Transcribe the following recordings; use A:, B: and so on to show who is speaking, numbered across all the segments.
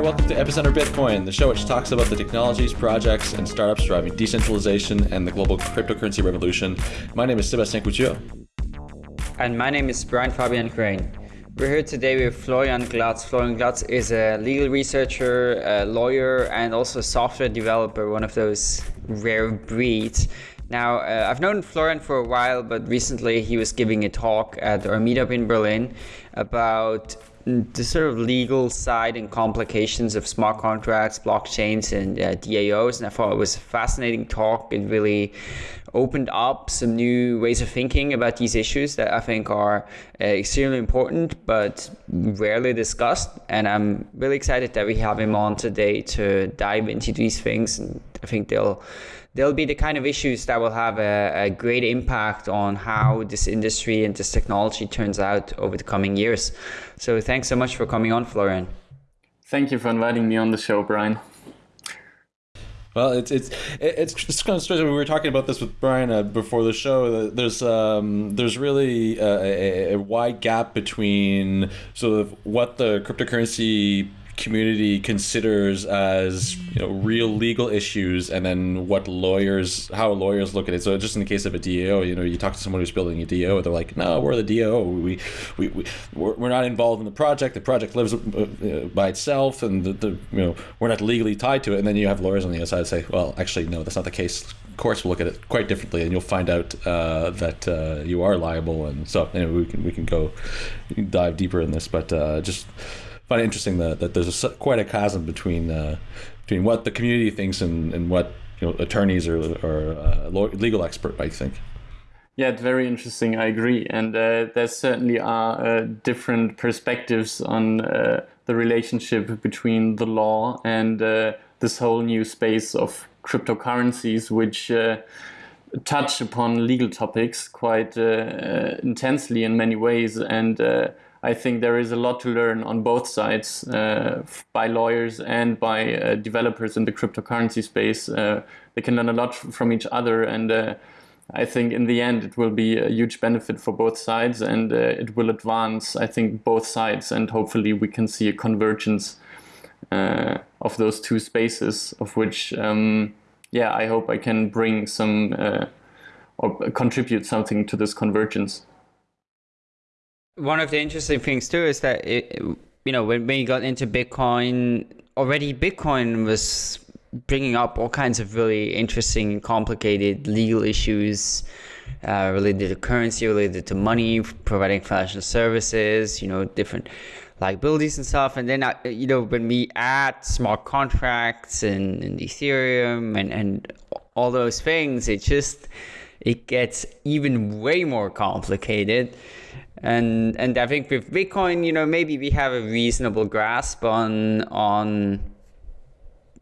A: Welcome to Epicenter Bitcoin, the show which talks about the technologies, projects, and startups driving decentralization and the global cryptocurrency revolution. My name is Sébastien Couture.
B: And my name is Brian Fabian Crain. We're here today with Florian Glatz. Florian Glatz is a legal researcher, a lawyer, and also a software developer, one of those rare breeds. Now, uh, I've known Florian for a while, but recently he was giving a talk at our meetup in Berlin about the sort of legal side and complications of smart contracts, blockchains, and uh, DAOs. And I thought it was a fascinating talk. It really opened up some new ways of thinking about these issues that I think are uh, extremely important but rarely discussed. And I'm really excited that we have him on today to dive into these things. And I think they'll they'll be the kind of issues that will have a, a, great impact on how this industry and this technology turns out over the coming years. So thanks so much for coming on, Florian.
C: Thank you for inviting me on the show, Brian.
A: Well, it's it's it's just kind of strange. We were talking about this with Brian uh, before the show. There's um, there's really a, a, wide gap between sort of what the cryptocurrency community considers as you know real legal issues and then what lawyers how lawyers look at it. So just in the case of a DAO you know you talk to someone who's building a DAO they're like no we're the DAO we we, we we're not involved in the project. The project lives uh, uh, by itself and the, the you know we're not legally tied to it. And then you have lawyers on the other side say well actually no that's not the case. Courts will look at it quite differently and you'll find out uh, that uh, you are liable. And so anyway, we can we can go dive deeper in this but uh, just find it interesting that, that there's a, quite a chasm between uh, between what the community thinks and, and what you know attorneys or, or uh, legal expert might think.
C: Yeah, it's very interesting. I agree, and uh, there certainly are uh, different perspectives on uh, the relationship between the law and uh, this whole new space of cryptocurrencies, which touch upon legal topics quite intensely in many ways and I think there is a lot to learn on both sides uh, by lawyers and by uh, developers in the cryptocurrency space. Uh, they can learn a lot from each other, and uh, I think in the end it will be a huge benefit for both sides, and uh, it will advance, I think, both sides, and hopefully we can see a convergence uh, of those two spaces, of which, um, yeah, I hope I can bring some or contribute something to this convergence
B: one of the interesting things too is that it, you know when, you got into bitcoin already bitcoin was bringing up all kinds of really interesting complicated legal issues uh, related to currency related to money providing financial services you know different liabilities and stuff. And then uh, you know when we add smart contracts and, and ethereum and, and all those things it just it gets even way more complicated and and I think with Bitcoin, you know, maybe we have a reasonable grasp on on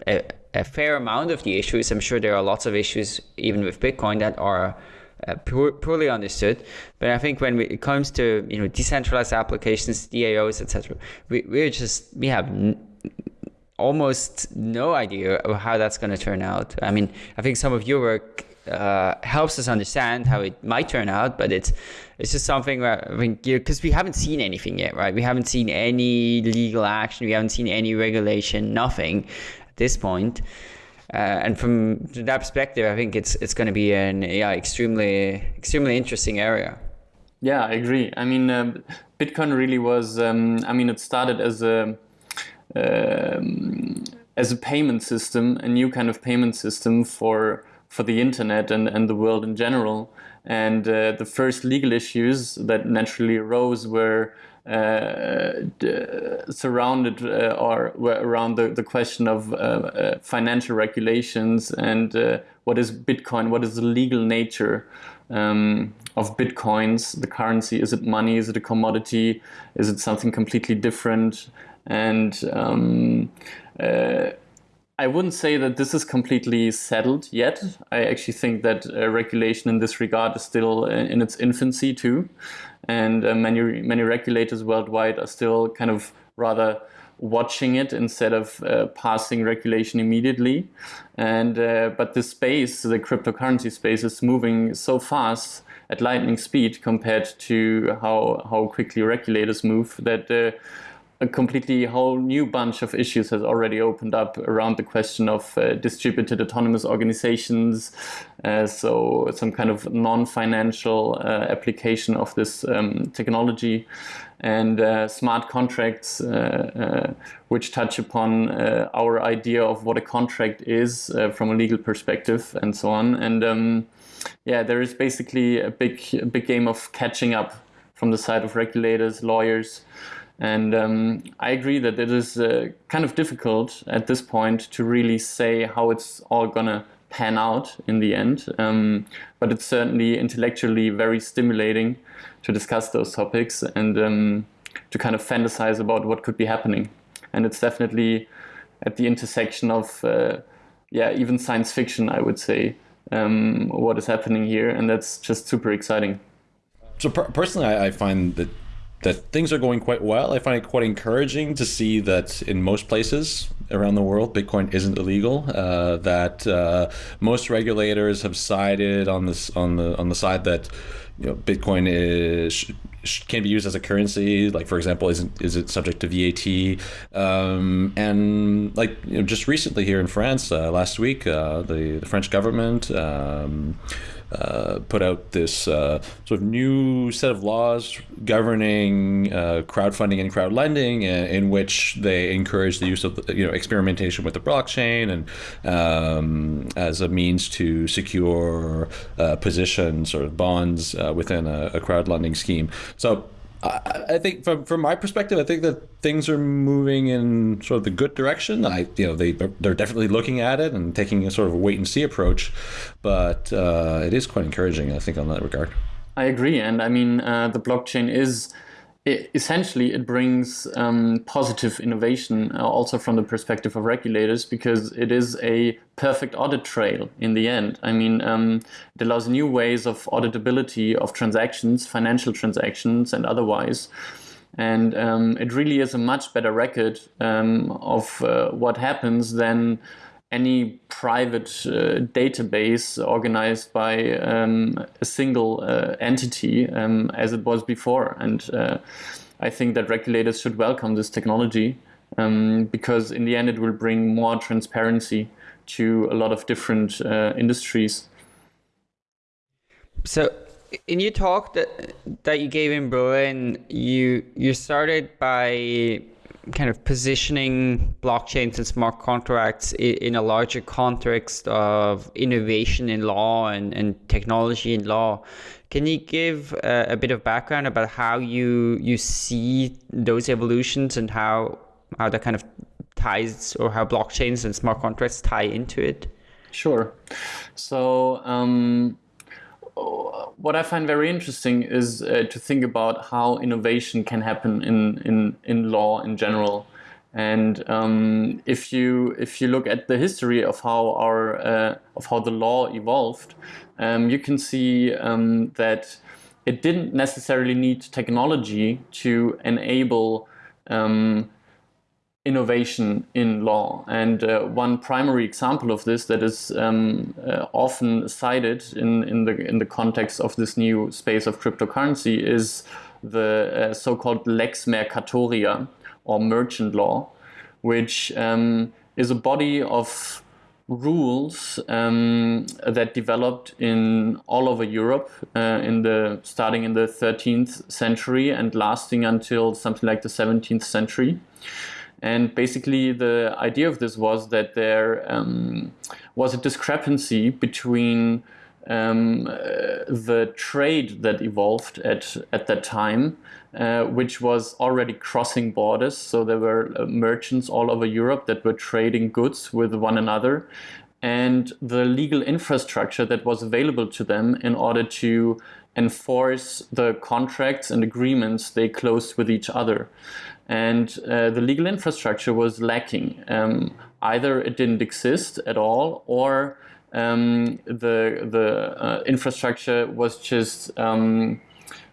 B: a, a fair amount of the issues. I'm sure there are lots of issues even with Bitcoin that are uh, poor, poorly understood. But I think when we, it comes to you know decentralized applications, DAOs, etc., we we're just we have. Almost no idea of how that's going to turn out. I mean, I think some of your work uh, helps us understand how it might turn out, but it's it's just something where because we haven't seen anything yet, right? We haven't seen any legal action, we haven't seen any regulation, nothing at this point. Uh, and from that perspective, I think it's it's going to be an yeah extremely extremely interesting area.
C: Yeah, I agree. I mean, um, Bitcoin really was. Um, I mean, it started as a um, as a payment system, a new kind of payment system for for the internet and, and the world in general. And uh, the first legal issues that naturally arose were uh, surrounded uh, or were around the, the question of uh, uh, financial regulations and uh, what is Bitcoin, what is the legal nature um, of Bitcoins, the currency, is it money, is it a commodity, is it something completely different? And um, I wouldn't say that this is completely settled yet. I actually think that uh, regulation in this regard is still in, in its infancy too, and uh, many many regulators worldwide are still kind of rather watching it instead of uh, passing regulation immediately. And uh, but the space, the cryptocurrency space, is moving so fast at lightning speed compared to how how quickly regulators move that uh, a completely whole new bunch of issues has already opened up around the question of uh, distributed autonomous organizations. Uh, so some kind of non-financial uh, application of this um, technology and uh, smart contracts, uh, which touch upon our idea of what a contract is from a legal perspective and so on. And um, yeah, there is basically a big, a big game of catching up from the side of regulators, lawyers, and um, I agree that it is uh, kind of difficult at this point to really say how it's all gonna pan out in the end. Um, but it's certainly intellectually very stimulating to discuss those topics and um, to kind of fantasize about what could be happening. And it's definitely at the intersection of, uh, yeah, even science fiction, I would say, um, what is happening here. And that's just super exciting.
A: So per- personally, I, I find that that things are going quite well. I find it quite encouraging to see that in most places around the world, Bitcoin isn't illegal. Uh, that uh, most regulators have sided on this on the on the side that you know Bitcoin is can be used as a currency. Like for example, is is it subject to VAT? Um, and like you know, just recently here in France, uh, last week, uh, the the French government. Um, uh, put out this uh, sort of new set of laws governing uh, crowdfunding and crowd lending, in, in, which they encourage the use of you know experimentation with the blockchain and um, as a means to secure uh, positions or bonds uh, within a, a crowd lending scheme. So I think from from my perspective, I think that things are moving in sort of the good direction. I you know they they're definitely looking at it and taking a sort of a wait and see approach, but uh, it is quite encouraging. I think on that regard.
C: I agree, and I mean uh, the blockchain is it, essentially it brings um, positive innovation uh, also from the perspective of regulators because it is a perfect audit trail in the end. I mean, um, it allows new ways of auditability of transactions, financial transactions, and otherwise. And um, it really is a much better record um, of uh, what happens than any private uh, database organized by um, a single uh, entity um, as it was before. And uh, I think that regulators should welcome this technology um, because in the end it will bring more transparency to a lot of different uh, industries.
B: So in your talk that that you gave in Berlin, you you started by kind of positioning blockchains and smart contracts in a larger context of innovation in law and, and technology in law. Can you give a, a, bit of background about how you you see those evolutions and how how that kind of ties or how blockchains and smart contracts tie into it?
C: Sure. So um, what I find very interesting is uh, to think about how innovation can happen in, in, in law in general. And um, if you if you look at the history of how our uh, of how the law evolved, um, you can see um, that it didn't necessarily need technology to enable um, innovation in law. And uh, one primary example of this that is um, uh, often cited in, in, the, in the context of this new space of cryptocurrency is the uh, so-called lex mercatoria or merchant law, which um, is a body of rules um, that developed in all over Europe uh, in the starting in the 13th century and lasting until something like the 17th century. And basically, the idea of this was that there um, was a discrepancy between um, uh, the trade that evolved at, at that time, uh, which was already crossing borders. So there were uh, merchants all over Europe that were trading goods with one another, and the legal infrastructure that was available to them in order to enforce the contracts and agreements they closed with each other and uh, the legal infrastructure was lacking. Um, either it didn't exist at all, or um, the the uh, infrastructure was just um,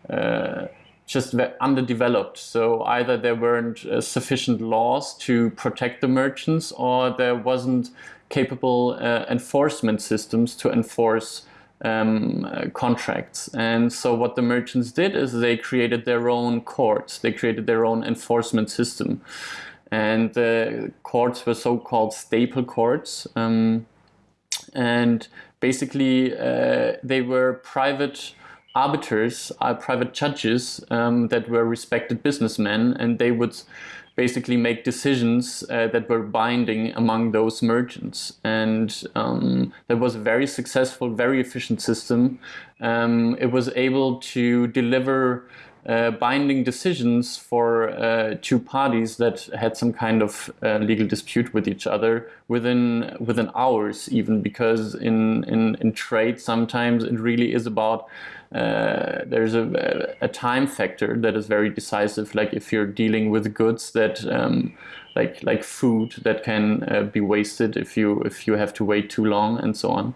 C: uh, just underdeveloped. So either there weren't uh, sufficient laws to protect the merchants, or there wasn't capable uh, enforcement systems to enforce um, contracts. And so what the merchants did is they created their own courts. They created their own enforcement system. And the courts were so-called staple courts. Um, and basically, uh, they were private arbiters, uh, private judges um, that were respected businessmen, and they would basically make decisions uh, that were binding among those merchants. And um, that was a very successful, very efficient system. Um, it was able to deliver uh, binding decisions for uh, two parties that had some kind of uh, legal dispute with each other within within hours even because in, in, in trade sometimes it really is about uh, there's a, a time factor that is very decisive. Like if you're dealing with goods that, um, like like food, that can uh, be wasted if you if you have to wait too long and so on.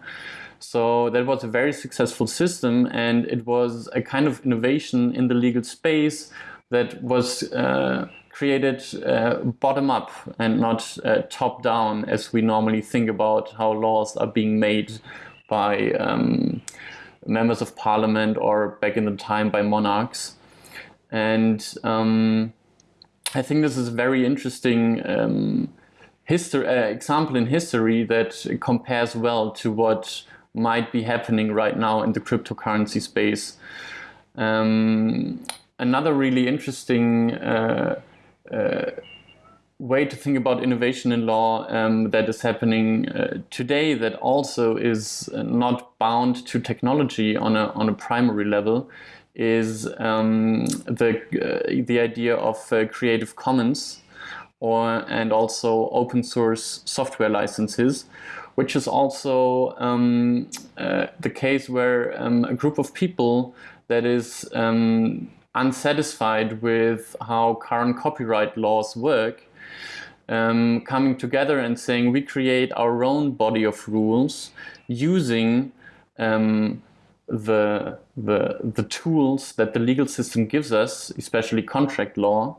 C: So that was a very successful system, and it was a kind of innovation in the legal space that was uh, created uh, bottom up and not uh, top down, as we normally think about how laws are being made by. Um, members of parliament or back in the time by monarchs. And um, I think this is a very interesting um, history, uh, example in history that compares well to what might be happening right now in the cryptocurrency space. Um, another really interesting uh, uh, way to think about innovation in law um, that is happening uh, today that also is not bound to technology on a, on a primary level is um, the, uh, the idea of uh, Creative Commons or and also open source software licenses, which is also um, uh, the case where um, a group of people that is um, unsatisfied with how current copyright laws work um, coming together and saying we create our own body of rules using um, the, the, the tools that the legal system gives us, especially contract law,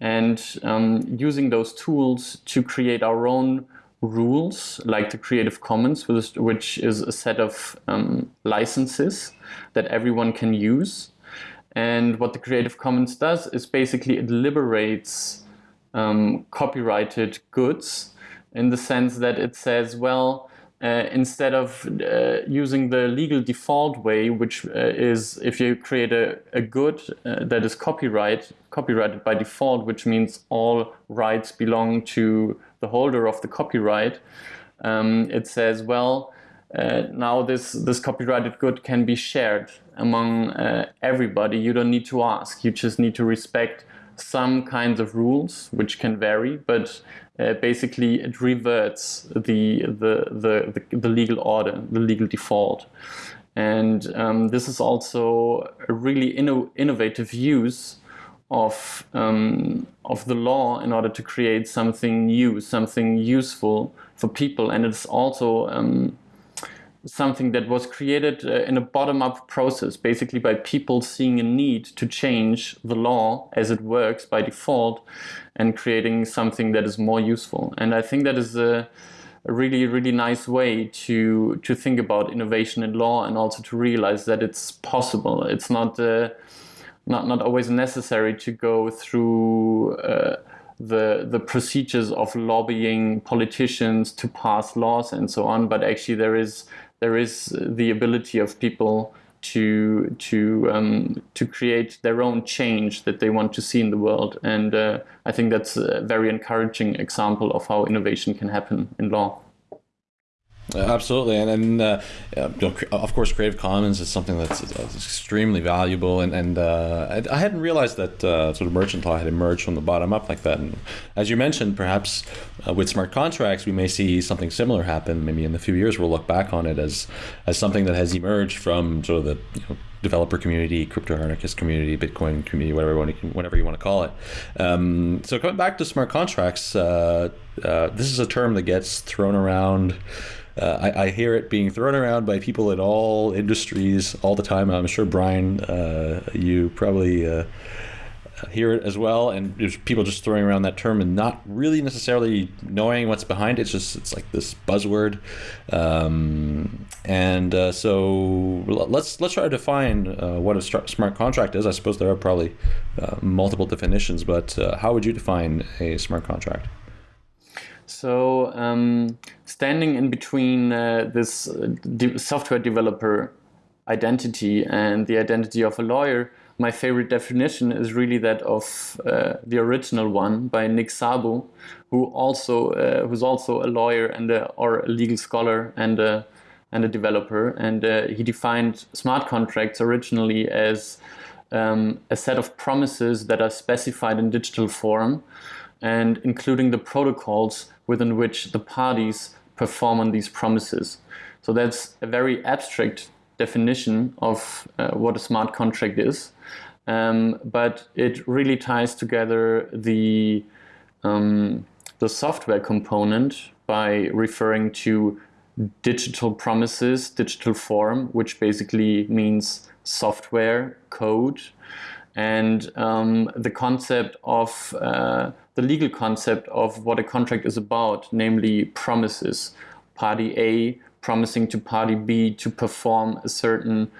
C: and um, using those tools to create our own rules, like the Creative Commons, which is a set of um, licenses that everyone can use. And what the Creative Commons does is basically it liberates um, copyrighted goods in the sense that it says, well, uh, instead of uh, using the legal default way, which uh, is if you create a, a good uh, that is copyright, copyrighted by default, which means all rights belong to the holder of the copyright, um, it says, well, uh, now this, this copyrighted good can be shared among uh, everybody. You don't need to ask. You just need to respect some kinds of rules which can vary, but uh, basically it reverts the, the, the, the, the legal order, the legal default. And um, this is also a really inno innovative use of, um, of the law in order to create something new, something useful for people. And it's also um, something that was created uh, in a bottom-up process, basically by people seeing a need to change the law as it works by default and creating something that is more useful. And I think that is a, a really, really nice way to, to think about innovation in law and also to realize that it's possible. It's not, uh, not, not always necessary to go through uh, the the procedures of lobbying politicians to pass laws and so on but actually there is there is the ability of people to to um, to create their own change that they want to see in the world, and uh, I think that's a very encouraging example of how innovation can happen in law.
A: Absolutely, and, and uh, of course, Creative Commons is something that's, that's extremely valuable, and, and uh, I, hadn't realized that uh, sort of merchant law had emerged from the bottom up like that. And as you mentioned, perhaps uh, with smart contracts, we may see something similar happen. Maybe in a few years, we'll look back on it as as something that has emerged from sort of the you know, developer community, crypto anarchist community, Bitcoin community, whatever you want to, whatever you want to call it. Um, so coming back to smart contracts, uh, uh, this is a term that gets thrown around uh, I, I, hear it being thrown around by people in all industries all the time. I'm sure Brian, uh, you probably uh, hear it as well, and there's people just throwing around that term and not really necessarily knowing what's behind it. It's just it's like this buzzword, um, and uh, so let's let's try to define uh, what a smart contract is. I suppose there are probably multiple definitions, but how would you define a smart contract?
C: So um, standing in between uh, this de- software developer identity and the identity of a lawyer my favorite definition is really that of uh, the original one by Nick Szabo, who also uh, who's also a lawyer and a, or a legal scholar and a and a developer. And uh, he defined smart contracts originally as um, a set of promises that are specified in digital form, and including the protocols within which the parties perform on these promises. So that's a very abstract definition of uh, what a smart contract is. Um, but it really ties together the um, the software component by referring to digital promises, digital form, which basically means software code, and um, the concept of uh, the legal concept of what a contract is about, namely promises. Party A promising to party B to perform a certain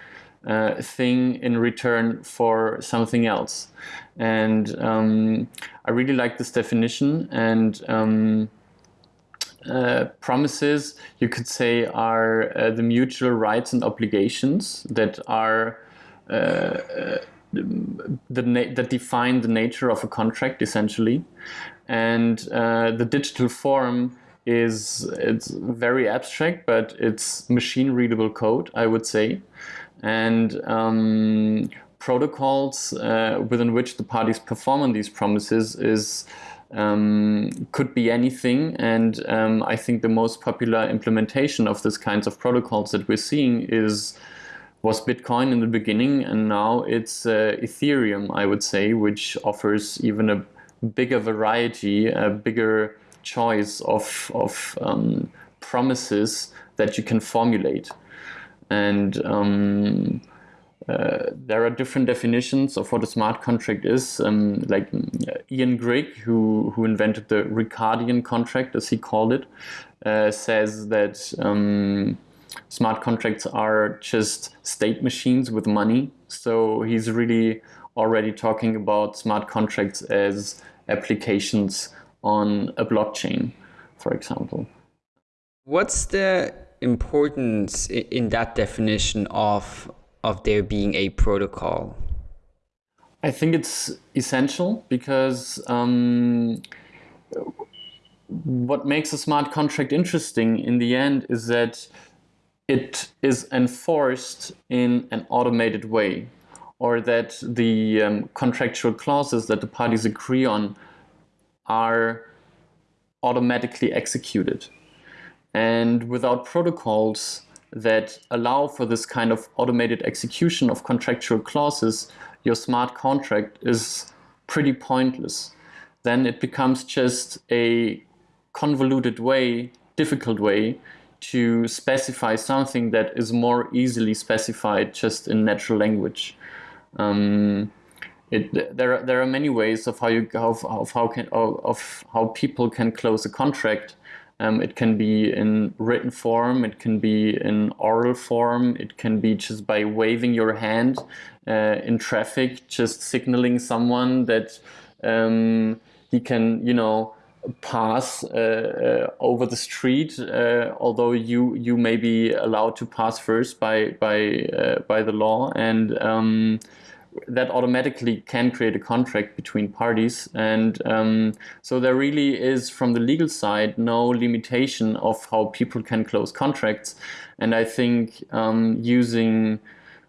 C: uh, thing in return for something else. And um, I really like this definition. And um, uh, promises, you could say, are uh, the mutual rights and obligations that are. The that define the nature of a contract essentially, and uh, the digital form is it's very abstract, but it's machine readable code, I would say and um, protocols uh, within which the parties perform on these promises is um, could be anything. And um, I think the most popular implementation of this kinds of protocols that we're seeing is was Bitcoin in the beginning, and now it's uh, Ethereum, I would say, which offers even a bigger variety, a bigger choice of of um, promises that you can formulate and um, uh, there are different definitions of what a smart contract is. Um, like uh, Ian Grigg, who who invented the Ricardian contract, as he called it, uh, says that um, smart contracts are just state machines with money. So he's really already talking about smart contracts as applications on a blockchain, for example.
B: What's the importance in that definition of of there being a protocol?
C: I think it's essential because um, what makes a smart contract interesting in the end is that it is enforced in an automated way, or that the um, contractual clauses that the parties agree on are automatically executed. And without protocols that allow for this kind of automated execution of contractual clauses, your smart contract is pretty pointless. Then it becomes just a convoluted way, difficult way to specify something that is more easily specified just in natural language. Um, it, there, are, there are many ways of how you of, of how can of how people can close a contract um, it can be in written form, it can be in oral form, it can be just by waving your hand uh, in traffic, just signaling someone that um, he can, you know, pass uh, uh, over the street, uh, although you you may be allowed to pass first by by by the law and. Um, that automatically can create a contract between parties. And um, so there really is, from the legal side, no limitation of how people can close contracts. And I think um, using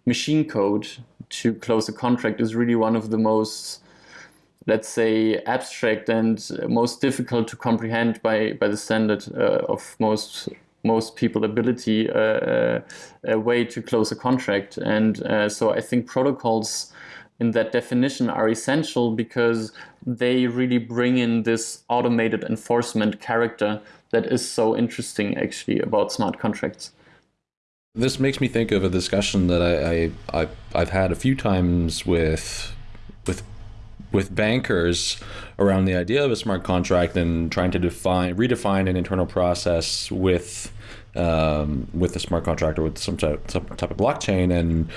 C: machine code to close a contract is really one of the most let's say abstract and most difficult to comprehend by by the standard uh, of most most people ability uh, uh, a way to close a contract. And uh, so I think protocols in that definition are essential because they really bring in this automated enforcement character that is so interesting actually about smart contracts.
A: This makes me think of a discussion that I, I, I have had a few times with with with bankers around the idea of a smart contract and trying to define redefine an internal process with um, with a smart contract or with some type, some type of blockchain and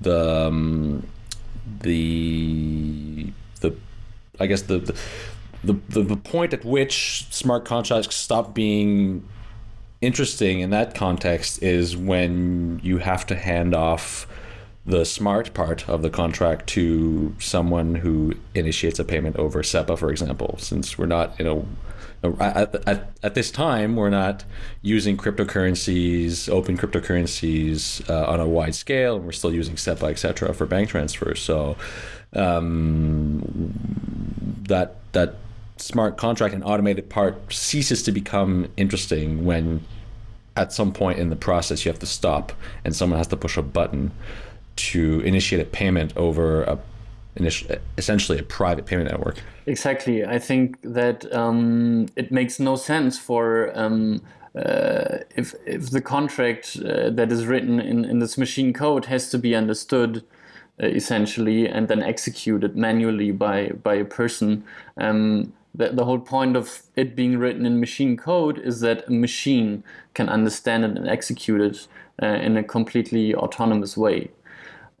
A: the um, the the I guess the, the the, the point at which smart contracts stop being interesting in that context is when you have to hand off the smart part of the contract to someone who initiates a payment over SEPA, for example, since we're not, you know, at, at, at this time, we're not using cryptocurrencies, open cryptocurrencies uh, on a wide scale, and we're still using SEPA, et cetera, for bank transfers. So um, that that smart contract and automated part ceases to become interesting when at some point in the process you have to stop and someone has to push a button to initiate a payment over a essentially a private payment network.
C: Exactly. I think that um, it makes no sense for um, uh, if if the contract uh, that is written in, in this machine code has to be understood uh, essentially and then executed manually by by a person. Um, the, the whole point of it being written in machine code is that a machine can understand it and execute it uh, in a completely autonomous way.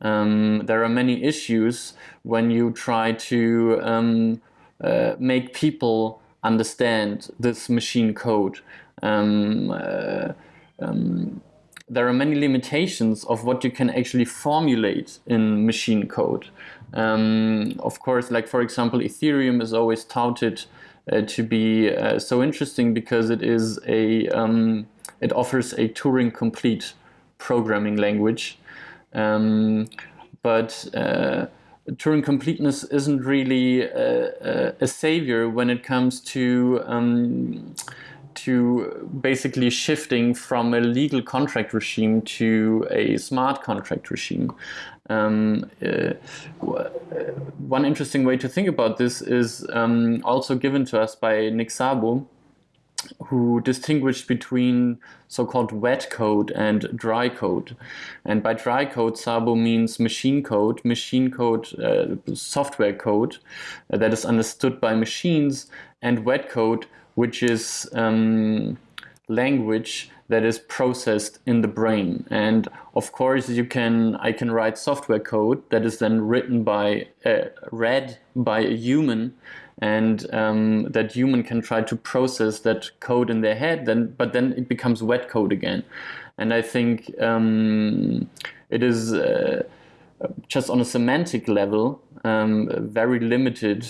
C: Um, there are many issues when you try to um, uh, make people understand this machine code. Um, uh, um, there are many limitations of what you can actually formulate in machine code. Um, of course, like for example, Ethereum is always touted uh, to be uh, so interesting because it is a um, it offers a Turing complete programming language. Um, but uh, Turing completeness isn't really a, a, savior when it comes to um, to basically shifting from a legal contract regime to a smart contract regime. Um, uh, one interesting way to think about this is um, also given to us by Nick Szabo, who distinguished between so-called wet code and dry code. And by dry code, Szabo means machine code, machine code, uh, software code uh, that is understood by machines, and wet code, which is um, language that is processed in the brain. And of course, you can I can write software code that is then written by uh, read by a human and um, that human can try to process that code in their head then but then it becomes wet code again. And i think um, it is uh, just on a semantic level um, a very limited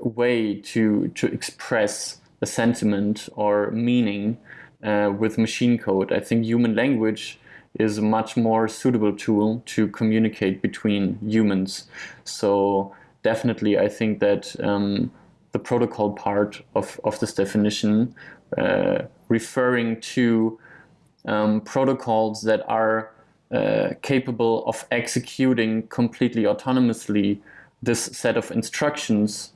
C: way to to express a sentiment or meaning uh, with machine code. I think human language is a much more suitable tool to communicate between humans. So definitely i think that um, the protocol part of, of this definition, uh, referring to um, protocols that are uh, capable of executing completely autonomously this set of instructions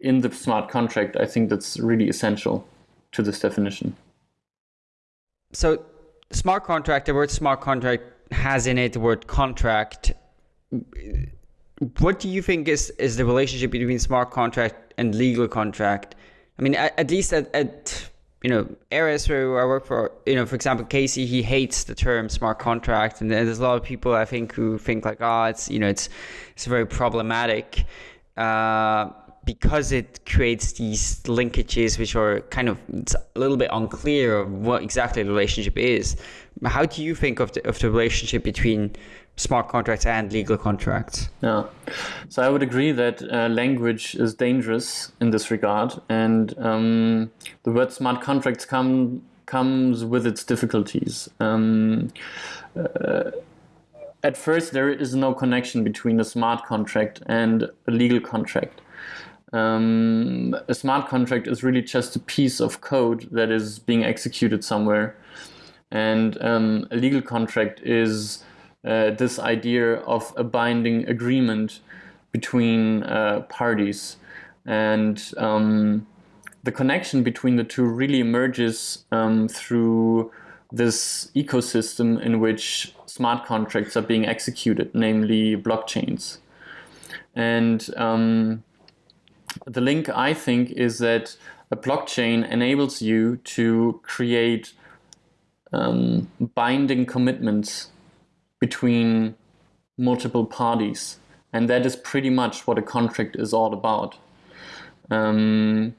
C: in the smart contract, I think that's really essential to this definition.
B: So, smart contract, the word smart contract has in it the word contract. What do you think is, is the relationship between smart contract and legal contract. I mean, at, at least at, at you know areas where I work for, you know, for example, Casey, he hates the term smart contract, and there's a lot of people I think who think like, oh, it's you know, it's it's very problematic. Uh, because it creates these linkages which are kind of a little bit unclear of what exactly the relationship is. How do you think of the, of the relationship between smart contracts and legal contracts.
C: Yeah, so I would agree that uh, language is dangerous in this regard, and um, the word smart contracts come comes with its difficulties. Um, uh, at first, there is no connection between a smart contract and a legal contract. Um, a smart contract is really just a piece of code that is being executed somewhere, and um, a legal contract is uh, this idea of a binding agreement between uh, parties. And um, the connection between the two really emerges um, through this ecosystem in which smart contracts are being executed, namely blockchains. And um, the link, I think, is that a blockchain enables you to create um, binding commitments between multiple parties. And that is pretty much what a contract is all about. Um,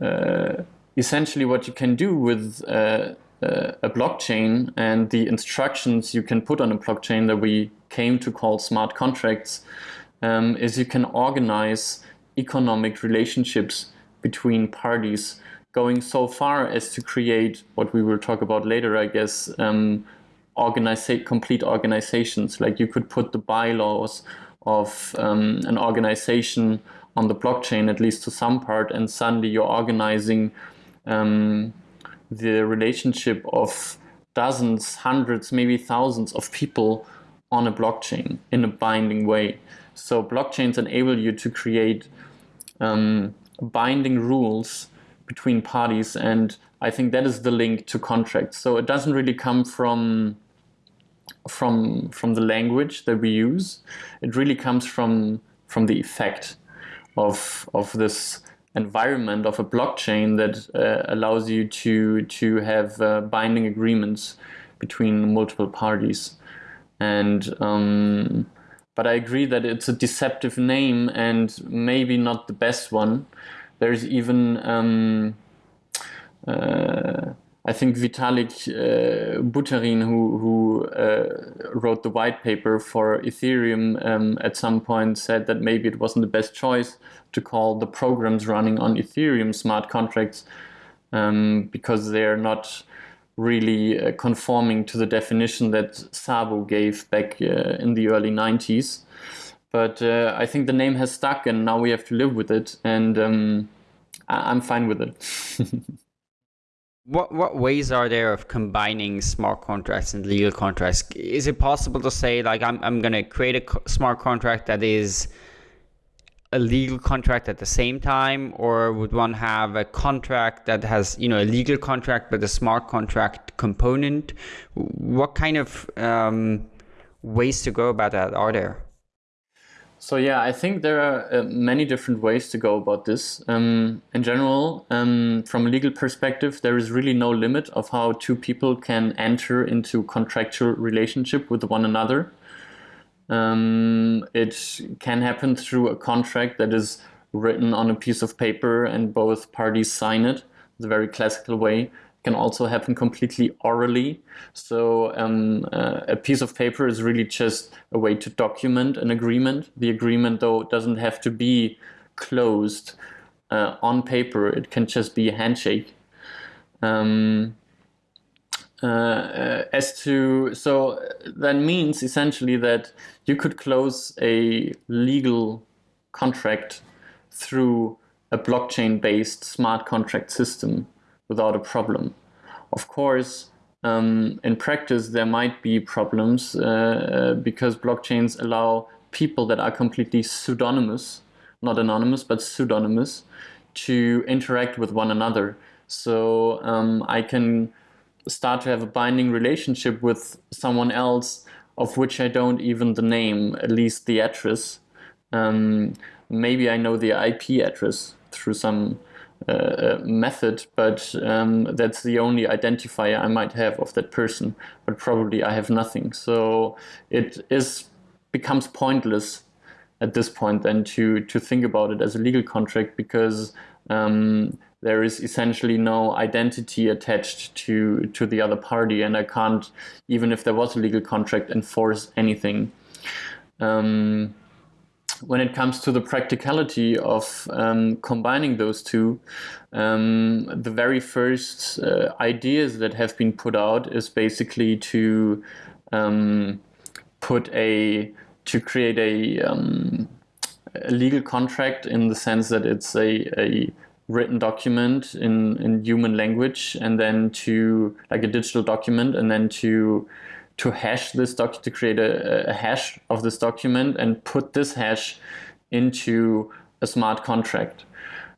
C: uh, essentially, what you can do with uh, uh, a blockchain and the instructions you can put on a blockchain that we came to call smart contracts um, is you can organize economic relationships between parties going so far as to create what we will talk about later, I guess, um, organize complete organizations. Like you could put the bylaws of um, an organization on the blockchain, at least to some part, and suddenly you're organizing um, the relationship of dozens, hundreds, maybe thousands of people on a blockchain in a binding way. So blockchains enable you to create um, binding rules between parties, and I think that is the link to contracts. So it doesn't really come from from from the language that we use. It really comes from from the effect of of this environment of a blockchain that uh, allows you to to have uh, binding agreements between multiple parties and um, but I agree that it's a deceptive name and maybe not the best one there's even um, uh, I think Vitalik uh, Buterin, who, who uh, wrote the white paper for Ethereum, um, at some point said that maybe it wasn't the best choice to call the programs running on Ethereum smart contracts um, because they're not really uh, conforming to the definition that Szabo gave back uh, in the early 90s. But uh, I think the name has stuck and now we have to live with it, and um, I- I'm fine with it.
B: What what ways are there of combining smart contracts and legal contracts? Is it possible to say like I'm I'm going to create a smart contract that is a legal contract at the same time, or would one have a contract that has you know a legal contract but a smart contract component? What kind of um, ways to go about that are there?
C: So yeah, I think there are uh, many different ways to go about this. Um, in general, um, from a legal perspective, there is really no limit of how two people can enter into contractual relationship with one another. Um, it can happen through a contract that is written on a piece of paper and both parties sign it, the very classical way can also happen completely orally. So um, uh, a piece of paper is really just a way to document an agreement. The agreement, though, doesn't have to be closed uh, on paper. It can just be a handshake. Um, uh, uh as to so that means essentially that you could close a legal contract through a blockchain-based smart contract system without a problem. Of course, um, in practice, there might be problems uh, because blockchains allow people that are completely pseudonymous, not anonymous, but pseudonymous, to interact with one another. So um, I can start to have a binding relationship with someone else of which I don't even the name, at least the address. Um, maybe I know the IP address through some uh, method, but um, that's the only identifier I might have of that person. But probably I have nothing. So it is becomes pointless at this point then to to think about it as a legal contract because um, there is essentially no identity attached to to the other party, and I can't even if there was a legal contract enforce anything. Um, when it comes to the practicality of um, combining those two, um, the very first uh, ideas that have been put out is basically to um, put a to create a, um, a, legal contract in the sense that it's a, a written document in, in human language and then to like a digital document and then to to hash this doc to create a, a hash of this document and put this hash into a smart contract.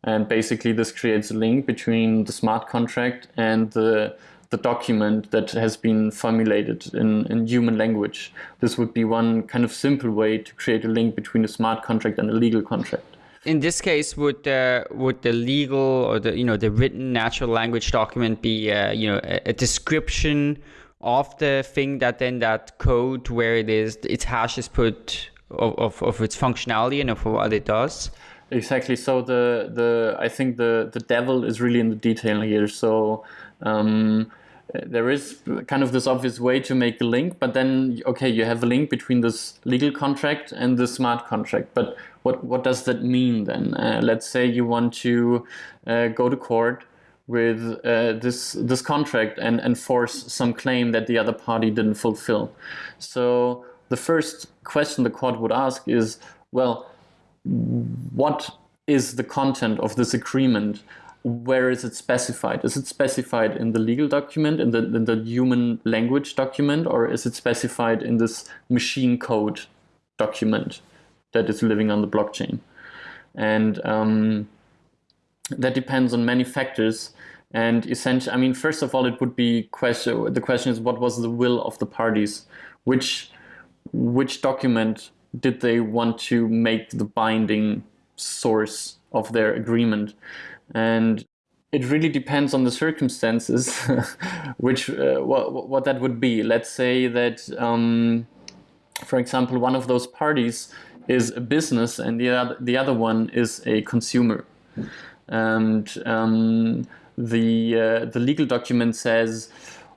C: And basically, this creates a link between the smart contract and the the document that has been formulated in, in human language. This would be one kind of simple way to create a link between a smart contract and a legal contract.
B: In this case, would the would the legal or the you know the written natural language document be uh, you know a, a description of the thing that then that code where it is its hash is put of, of, of its functionality and of what it does?
C: Exactly. So the the I think the the devil is really in the detail here. So um, there is kind of this obvious way to make a link, but then okay, you have a link between this legal contract and the smart contract. But what what does that mean then? Uh, let's say you want to uh, go to court with uh, this this contract and enforce some claim that the other party didn't fulfill. So the first question the court would ask is, well, what is the content of this agreement? Where is it specified? Is it specified in the legal document, in the, in the human language document, or is it specified in this machine code document that is living on the blockchain? And um, that depends on many factors. And essentially, I mean, first of all, it would be question. The question is, what was the will of the parties? Which which document did they want to make the binding source of their agreement? And it really depends on the circumstances, which uh, what, what that would be. Let's say that, um, for example, one of those parties is a business and the other, the other one is a consumer. And um, the, uh, the legal document says,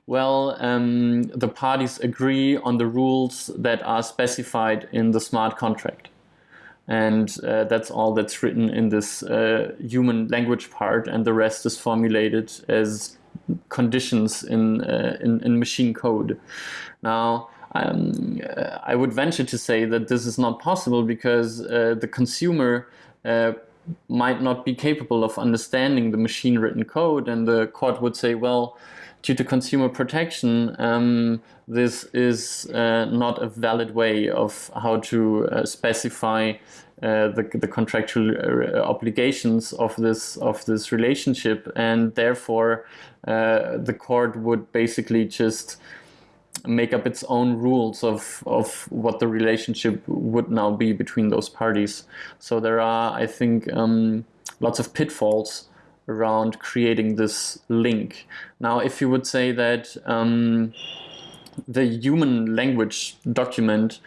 C: well, um, the parties agree on the rules that are specified in the smart contract. And uh, that's all that's written in this uh, human language part, and the rest is formulated as conditions in, uh, in, in, machine code. Now, um, I would venture to say that this is not possible because uh, the consumer uh, might not be capable of understanding the machine written code, and the court would say, well, due to consumer protection, um, this is uh, not a valid way of how to uh, specify uh, the, the contractual uh, obligations of this of this relationship, and therefore uh, the court would basically just make up its own rules of of what the relationship would now be between those parties. So there are, I think, um, lots of pitfalls around creating this link. Now, if you would say that um, the human language document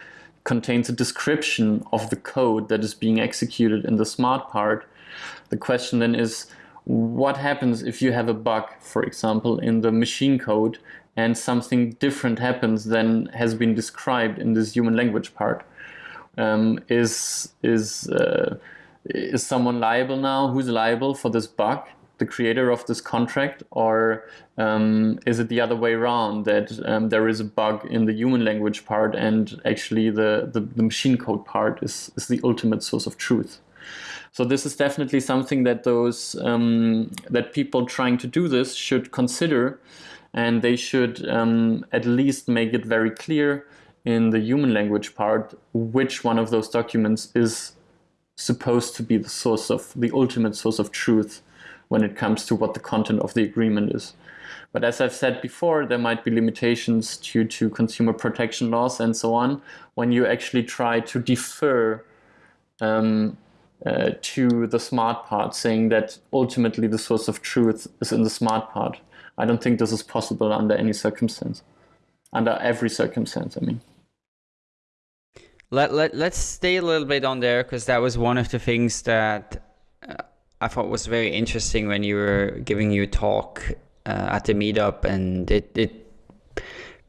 C: contains a description of the code that is being executed in the smart part, the question then is, what happens if you have a bug, for example, in the machine code and something different happens than has been described in this human language part? Um, is is uh, is someone liable now? Who's liable for this bug? The creator of this contract, or um, is it the other way around that um, there is a bug in the human language part and actually the, the, the machine code part is, is the ultimate source of truth? So this is definitely something that those um, that people trying to do this should consider, and they should um, at least make it very clear in the human language part which one of those documents is supposed to be the source of the ultimate source of truth when it comes to what the content of the agreement is. But as I've said before, there might be limitations due to consumer protection laws and so on when you actually try to defer um, uh, to the smart part, saying that ultimately the source of truth is in the smart part. I don't think this is possible under any circumstance, under every circumstance, I mean.
B: Let, let, let's stay a little bit on there because that was one of the things that uh, I thought was very interesting when you were giving your talk uh, at the meetup, and it, it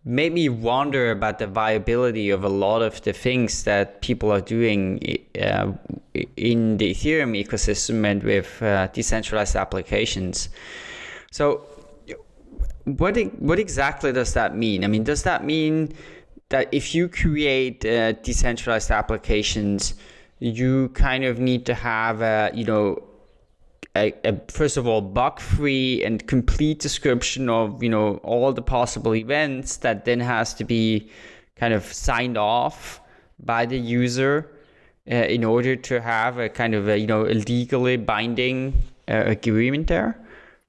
B: made me wonder about the viability of a lot of the things that people are doing uh, in the Ethereum ecosystem and with uh, decentralized applications. So, what what exactly does that mean? I mean, does that mean that if you create uh, decentralized applications, you kind of need to have a you know a, a, first of all bug free and complete description of you know all the possible events that then has to be kind of signed off by the user uh, in order to have a kind of a you know a legally binding uh, agreement there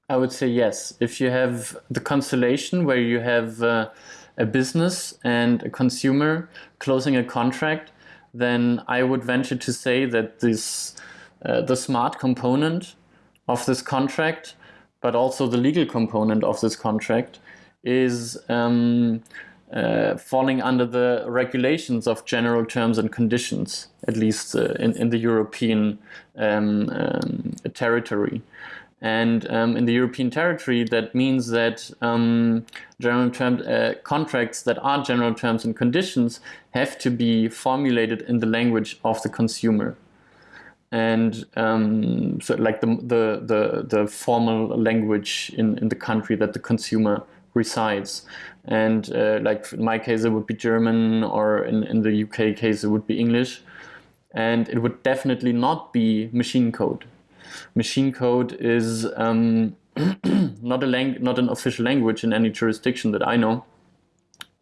C: I would say yes. If you have the constellation where you have uh, a business and a consumer closing a contract, then I would venture to say that this uh, the smart component of this contract, but also the legal component of this contract, is um, uh, falling under the regulations of general terms and conditions, at least uh, in, in the European um, um, territory. And um, in the European territory, that means that um, general term uh, contracts that are general terms and conditions have to be formulated in the language of the consumer. And um, so, like the, the, the, the, formal language in, in the country that the consumer resides. And uh, like in my case, it would be German, or in, in the UK case, it would be English. And it would definitely not be machine code machine code is um, not a lang- not an official language in any jurisdiction that I know,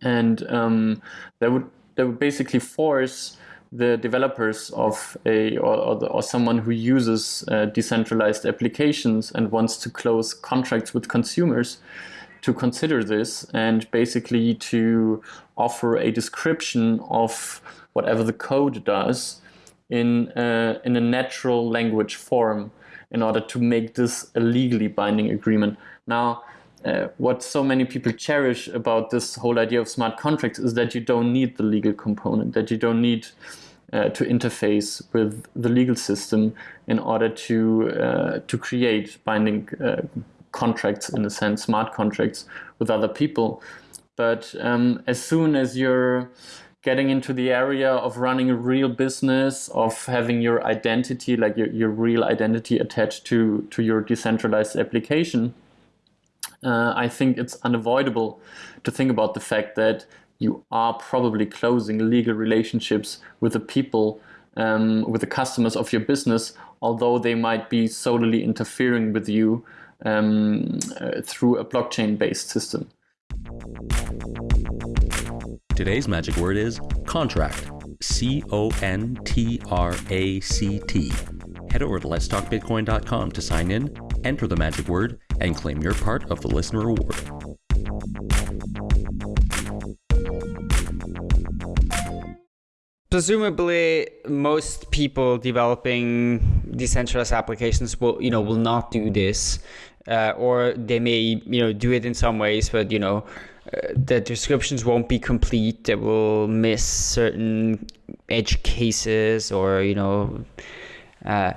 C: and um, that would that would basically force the developers of a or, or, the, or someone who uses uh, decentralized applications and wants to close contracts with consumers to consider this and basically to offer a description of whatever the code does in uh, in a natural language form in order to make this a legally binding agreement. Now, uh, what so many people cherish about this whole idea of smart contracts is that you don't need the legal component, that you don't need uh, to interface with the legal system in order to uh, to create binding uh, contracts in a sense, smart contracts with other people. But um, as soon as you're getting into the area of running a real business, of having your identity, like your, your real identity attached to, to your decentralized application, uh, I think it's unavoidable to think about the fact that you are probably closing legal relationships with the people, um, with the customers of your business, although they might be solely interfering with you um, uh, through a blockchain based system.
D: Today's magic word is contract. C O N T R A C T. Head over to letstalkbitcoin.com to sign in, enter the magic word, and claim your part of the listener reward.
B: Presumably, most people developing decentralized applications will, you know, will not do this, uh, or they may, you know, do it in some ways, but you know, the descriptions won't be complete. They will miss certain edge cases, or you know, uh,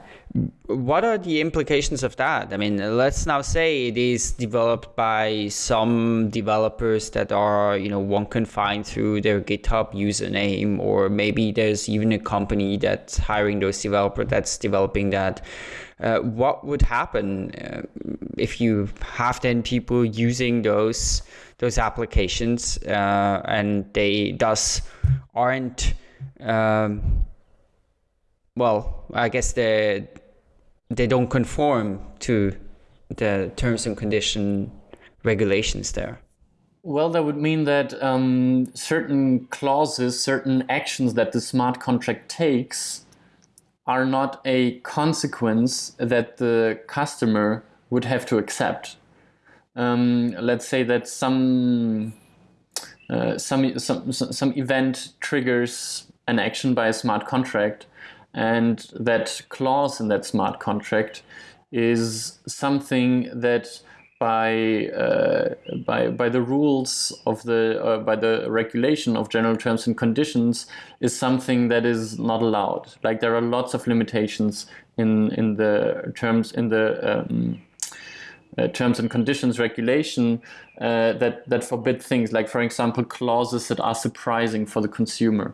B: what are the implications of that? I mean, let's now say it is developed by some developers that are, you know, one can find through their GitHub username, or maybe there's even a company that's hiring those developers that's developing that. Uh, what would happen uh, if you have then people using those those applications uh, and they thus aren't um, well i guess they they don't conform to the terms and condition regulations there.
C: Well, that would mean that um, certain clauses, certain actions that the smart contract takes are not a consequence that the customer would have to accept um, let's say that some, uh, some, some, some event triggers an action by a smart contract and that clause in that smart contract is something that by uh, by by the rules of the uh, by the regulation of general terms and conditions is something that is not allowed. Like there are lots of limitations in in the terms in the um, uh, terms and conditions regulation uh, that that forbid things like, for example, clauses that are surprising for the consumer.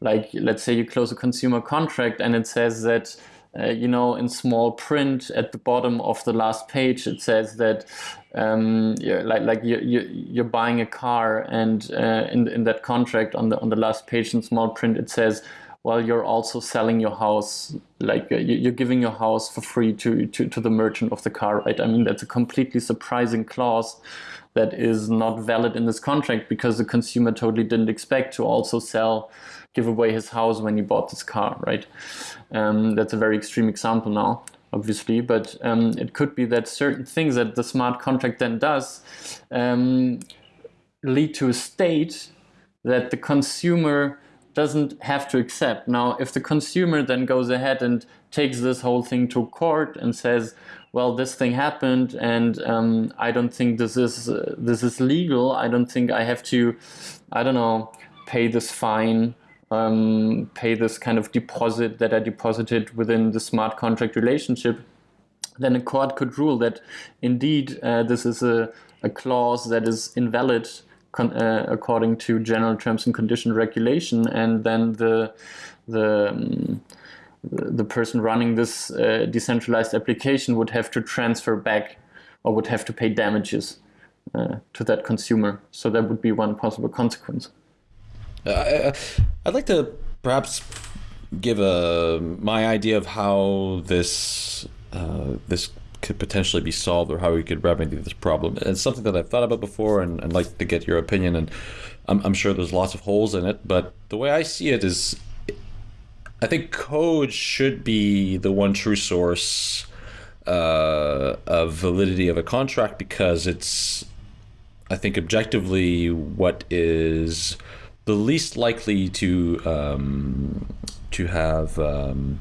C: Like, let's say you close a consumer contract and it says that. Uh, you know, in small print at the bottom of the last page, it says that um, like like you, you you're buying a car, and uh, in in that contract on the on the last page in small print, it says while you're also selling your house like uh, you're giving your house for free to, to, to the merchant of the car right? I mean that's a completely surprising clause that is not valid in this contract because the consumer totally didn't expect to also sell give away his house when he bought this car right? Um, that's a very extreme example now obviously, but um, it could be that certain things that the smart contract then does um, lead to a state that the consumer doesn't have to accept. Now, if the consumer then goes ahead and takes this whole thing to court and says, "Well, this thing happened, and um, I don't think this is uh, this is legal. I don't think I have to, I don't know, pay this fine." Um, pay this kind of deposit that I deposited within the smart contract relationship, then a court could rule that indeed uh, this is a, a clause that is invalid uh, according to general terms and condition regulation, and then the the um, the person running this uh, decentralized application would have to transfer back or would have to pay damages uh, to that consumer. So that would be one possible consequence.
A: Uh, I'd like to perhaps give a my idea of how this uh, this could potentially be solved or how we could remedy this problem. It's something that I've thought about before and I'd like to get your opinion. And I'm, I'm sure there's lots of holes in it, but the way I see it is I think code should be the one true source uh, of validity of a contract because it's, I think, objectively what is the least likely to um, to have, um,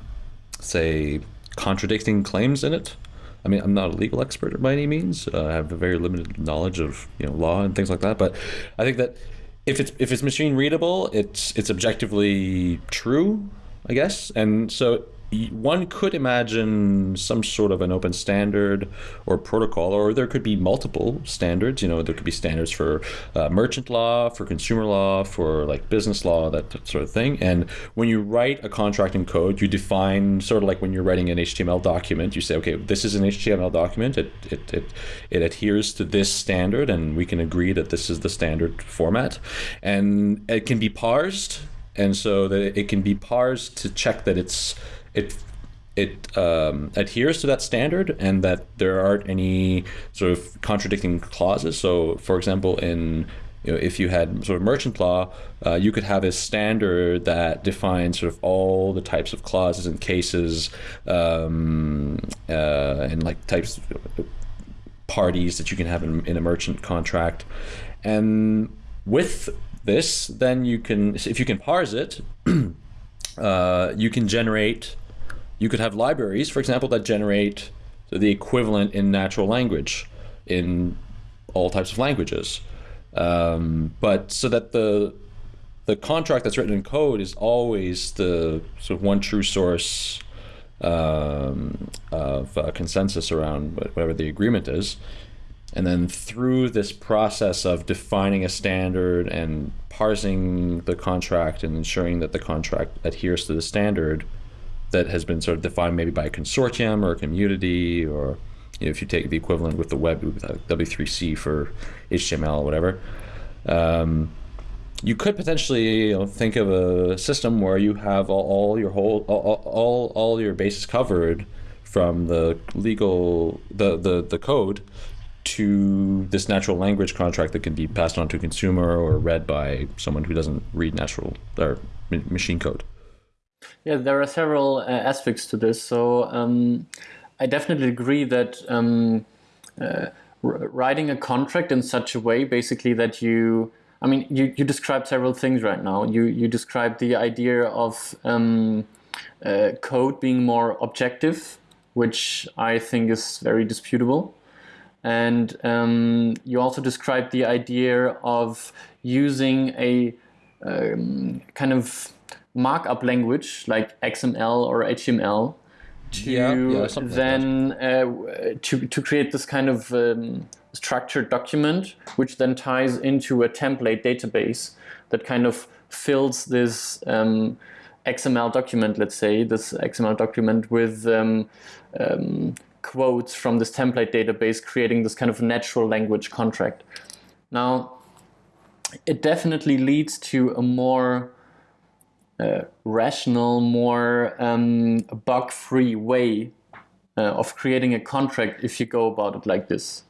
A: say, contradicting claims in it. I mean, I'm not a legal expert by any means. Uh, I have a very limited knowledge of you know law and things like that. But I think that if it's if it's machine readable, it's it's objectively true, I guess. And so one could imagine some sort of an open standard or protocol, or there could be multiple standards. You know, there could be standards for uh, merchant law, for consumer law, for like business law, that sort of thing. And when you write a contract in code, you define sort of like when you're writing an HTML document, you say, okay, this is an HTML document. It it it, it adheres to this standard, and we can agree that this is the standard format, and it can be parsed, and so that it can be parsed to check that it's it it um, adheres to that standard and that there aren't any sort of contradicting clauses. So, for example, in you know, if you had sort of merchant law, uh, you could have a standard that defines sort of all the types of clauses and cases um, uh, and like types of parties that you can have in, in a merchant contract. And with this, then you can, if you can parse it, uh, you can generate you could have libraries, for example, that generate the equivalent in natural language in all types of languages. Um, but so that the the contract that's written in code is always the sort of one true source um, of uh, consensus around whatever the agreement is. And then through this process of defining a standard and parsing the contract and ensuring that the contract adheres to the standard, that has been sort of defined maybe by a consortium or a community or you know, if you take the equivalent with the web with W3C for HTML or whatever. Um, you could potentially you know, think of a system where you have all, all your whole all, all, all your bases covered from the legal the, the, the code to this natural language contract that can be passed on to a consumer or read by someone who doesn't read natural or machine code.
C: Yeah, there are several uh, aspects to this. So um, I definitely agree that um, uh, writing a contract in such a way, basically, that you, I mean, you, you described several things right now. You you described the idea of um, uh, code being more objective, which I think is very disputable. And um, you also described the idea of using a um, kind of markup language like XML or HTML to yeah, yeah, then like uh, to, to create this kind of um, structured document which then ties into a template database that kind of fills this um, XML document, let's say, this XML document with um, um, quotes from this template database, creating this kind of natural language contract. Now, it definitely leads to a more uh, rational, more um, bug-free way uh, of creating a contract if you go about it like this.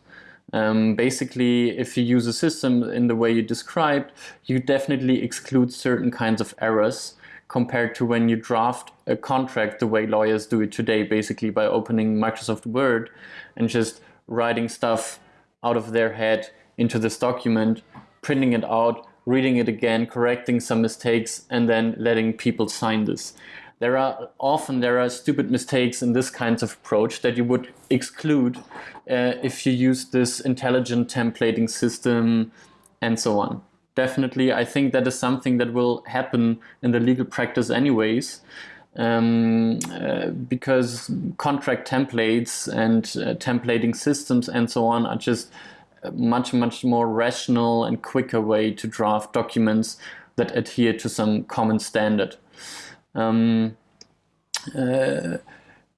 C: Um, basically, if you use a system in the way you described, you definitely exclude certain kinds of errors compared to when you draft a contract the way lawyers do it today, basically by opening Microsoft Word and just writing stuff out of their head into this document, printing it out, reading it again, correcting some mistakes, and then letting people sign this. There are often there are stupid mistakes in this kind of approach that you would exclude uh, if you use this intelligent templating system and so on. Definitely, I think that is something that will happen in the legal practice anyways. Um, uh, because contract templates and uh, templating systems and so on are just much, much more rational and quicker way to draft documents that adhere to some common standard. Um, uh,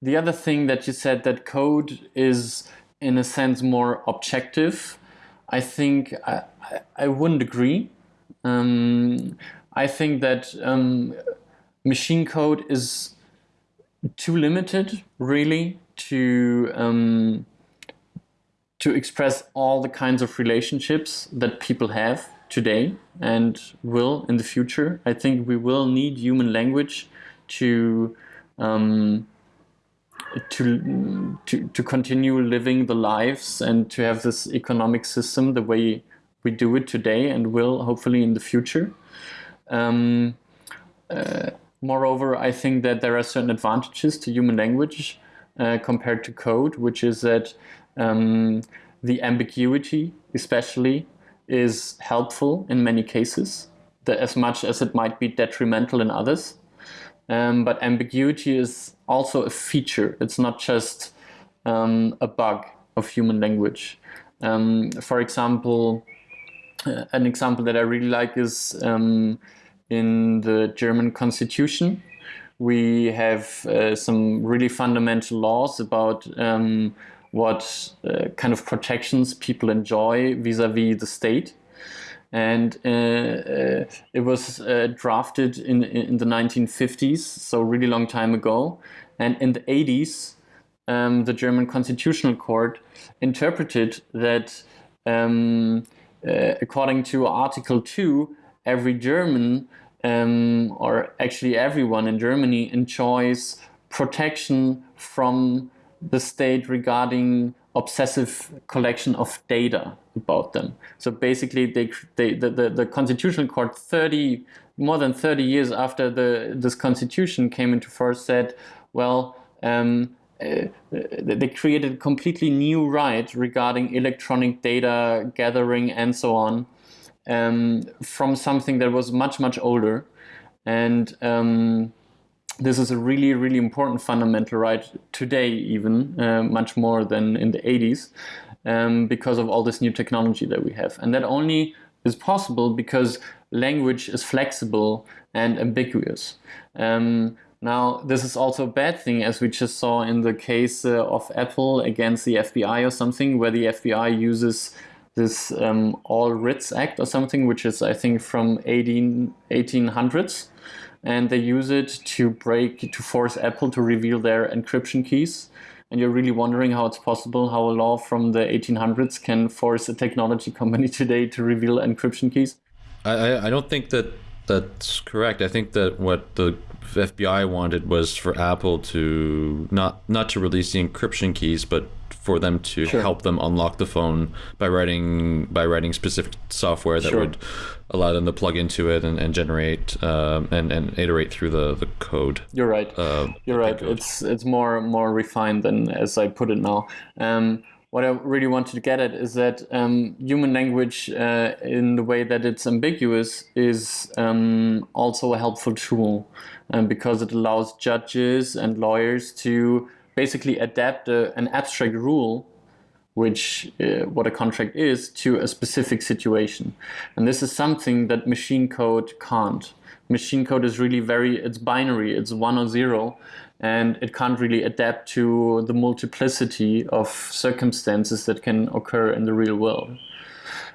C: the other thing that you said that code is in a sense more objective, I think I, I, wouldn't agree. Um, I think that um, machine code is too limited, really, to um, to express all the kinds of relationships that people have today and will in the future. I think we will need human language to um, to, to to continue living the lives and to have this economic system the way we do it today and will hopefully in the future. Um, uh, moreover, I think that there are certain advantages to human language uh, compared to code, which is that um, the ambiguity, especially, is helpful in many cases, as much as it might be detrimental in others. Um, but ambiguity is also a feature. It's not just um, a bug of human language. Um, for example, uh, an example that I really like is um, in the German constitution. We have uh, some really fundamental laws about um, what uh, kind of protections people enjoy vis-a-vis -vis the state. And uh, uh, it was uh, drafted in, in the 1950s, so really long time ago. And in the 80s, um, the German Constitutional Court interpreted that um, uh, according to Article 2, every German, um, or actually everyone in Germany, enjoys protection from the state regarding obsessive collection of data about them. So basically, they, they the, the, the constitutional court 30 more than 30 years after the this constitution came into force said, well, um, uh, they created a completely new right regarding electronic data gathering and so on um, from something that was much much older and um, this is a really, really important fundamental right today, even uh, much more than in the 80s, um, because of all this new technology that we have. And that only is possible because language is flexible and ambiguous. Um, now, this is also a bad thing, as we just saw in the case uh, of Apple against the FBI or something, where the FBI uses this um, All Writs Act or something, which is, I think, from 18, 1800s and they use it to break to force Apple to reveal their encryption keys. And you're really wondering how it's possible how a law from the 1800s can force a technology company today to reveal encryption keys.
A: I, I don't think that that's correct. I think that what the FBI wanted was for Apple to not not to release the encryption keys, but for them to sure. help them unlock the phone by writing by writing specific software that sure. would allow them to plug into it and, and generate um, and, and iterate through the, the code.
C: You're right. Uh, You're right. Code. It's it's more more refined than as I put it now. Um, what I really wanted to get at is that um, human language, uh, in the way that it's ambiguous, is um, also a helpful tool um, because it allows judges and lawyers to basically adapt a, an abstract rule which uh, what a contract is to a specific situation. And this is something that machine code can't. Machine code is really very it's binary it's one or zero and it can't really adapt to the multiplicity of circumstances that can occur in the real world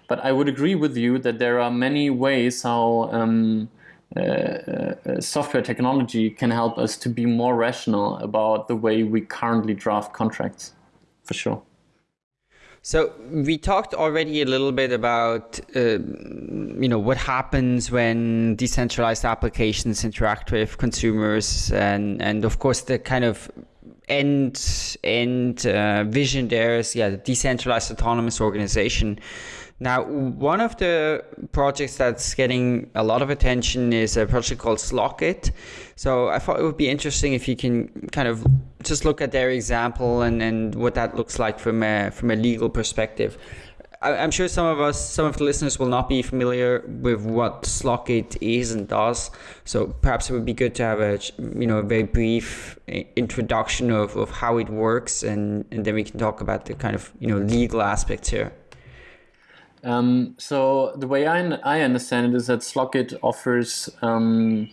C: but i would agree with you that there are many ways how um, uh, uh, software technology can help us to be more rational about the way we currently draft contracts, for sure.
B: So we talked already a little bit about uh, you know what happens when decentralized applications interact with consumers, and and of course the kind of end end uh, vision there is yeah the decentralized autonomous organization. Now, one of the projects that's getting a lot of attention is a project called Slockit. So I thought it would be interesting if you can kind of just look at their example and, and what that looks like from a, from a legal perspective. I, am sure some of us, some of the listeners will not be familiar with what Slockit is and does. So perhaps it would be good to have a, you know, a very brief introduction of, of how it works and, and then we can talk about the kind of, you know, legal aspects here.
C: Um, so the way I, I understand it is that Slockit offers um,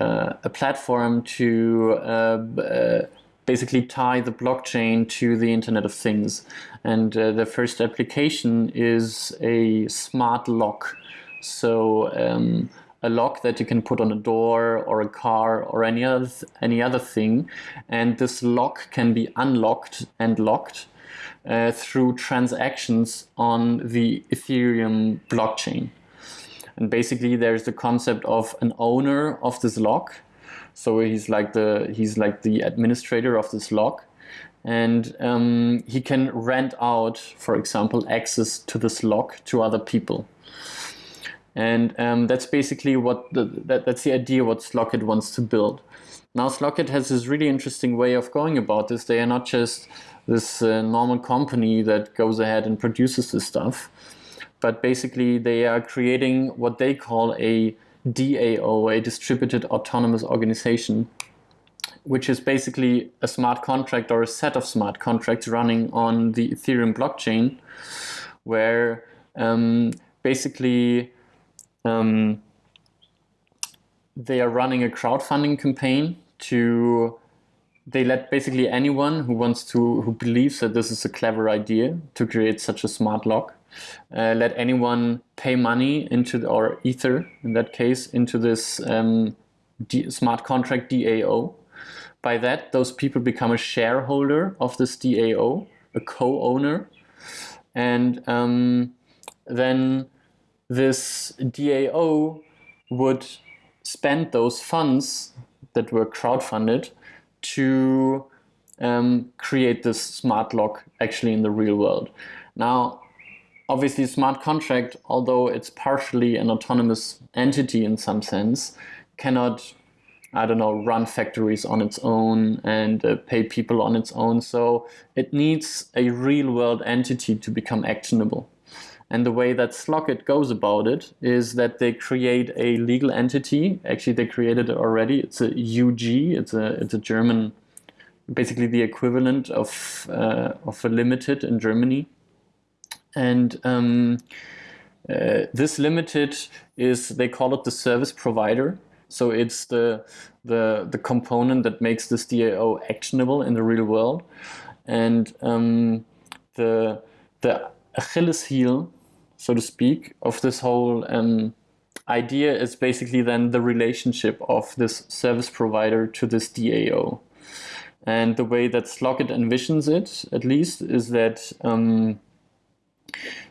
C: uh, a platform to uh, uh, basically tie the blockchain to the Internet of Things. And uh, the first application is a smart lock. So um, a lock that you can put on a door or a car or any other any other thing, and this lock can be unlocked and locked uh, through transactions on the Ethereum blockchain. And basically, there's the concept of an owner of this lock. So he's like the he's like the administrator of this lock, and um, he can rent out, for example, access to this lock to other people. And um, that's basically what the, that, that's the idea what Slockit wants to build. Now Slockit has this really interesting way of going about this. They are not just this uh, normal company that goes ahead and produces this stuff. But basically, they are creating what they call a DAO, a distributed autonomous organization, which is basically a smart contract or a set of smart contracts running on the Ethereum blockchain, where um, basically um, they are running a crowdfunding campaign to they let basically anyone who wants to who believes that this is a clever idea to create such a smart lock uh, let anyone pay money into the, or ether in that case into this um, D, smart contract DAO. By that, those people become a shareholder of this DAO, a co-owner, and um, then this DAO would spend those funds that were crowdfunded to um, create this smart lock actually in the real world. Now, obviously, smart contract, although it's partially an autonomous entity in some sense, cannot, I don't know, run factories on its own and uh, pay people on its own. So it needs a real world entity to become actionable. And the way that Slockit goes about it is that they create a legal entity. Actually, they created it already. It's a UG. It's a it's a German, basically the equivalent of uh, of a limited in Germany. And um, uh, this limited is they call it the service provider. So it's the the the component that makes this DAO actionable in the real world, and um, the the Achilles heel so to speak, of this whole um, idea is basically then the relationship of this service provider to this DAO. And the way that Slockit envisions it, at least, is that um,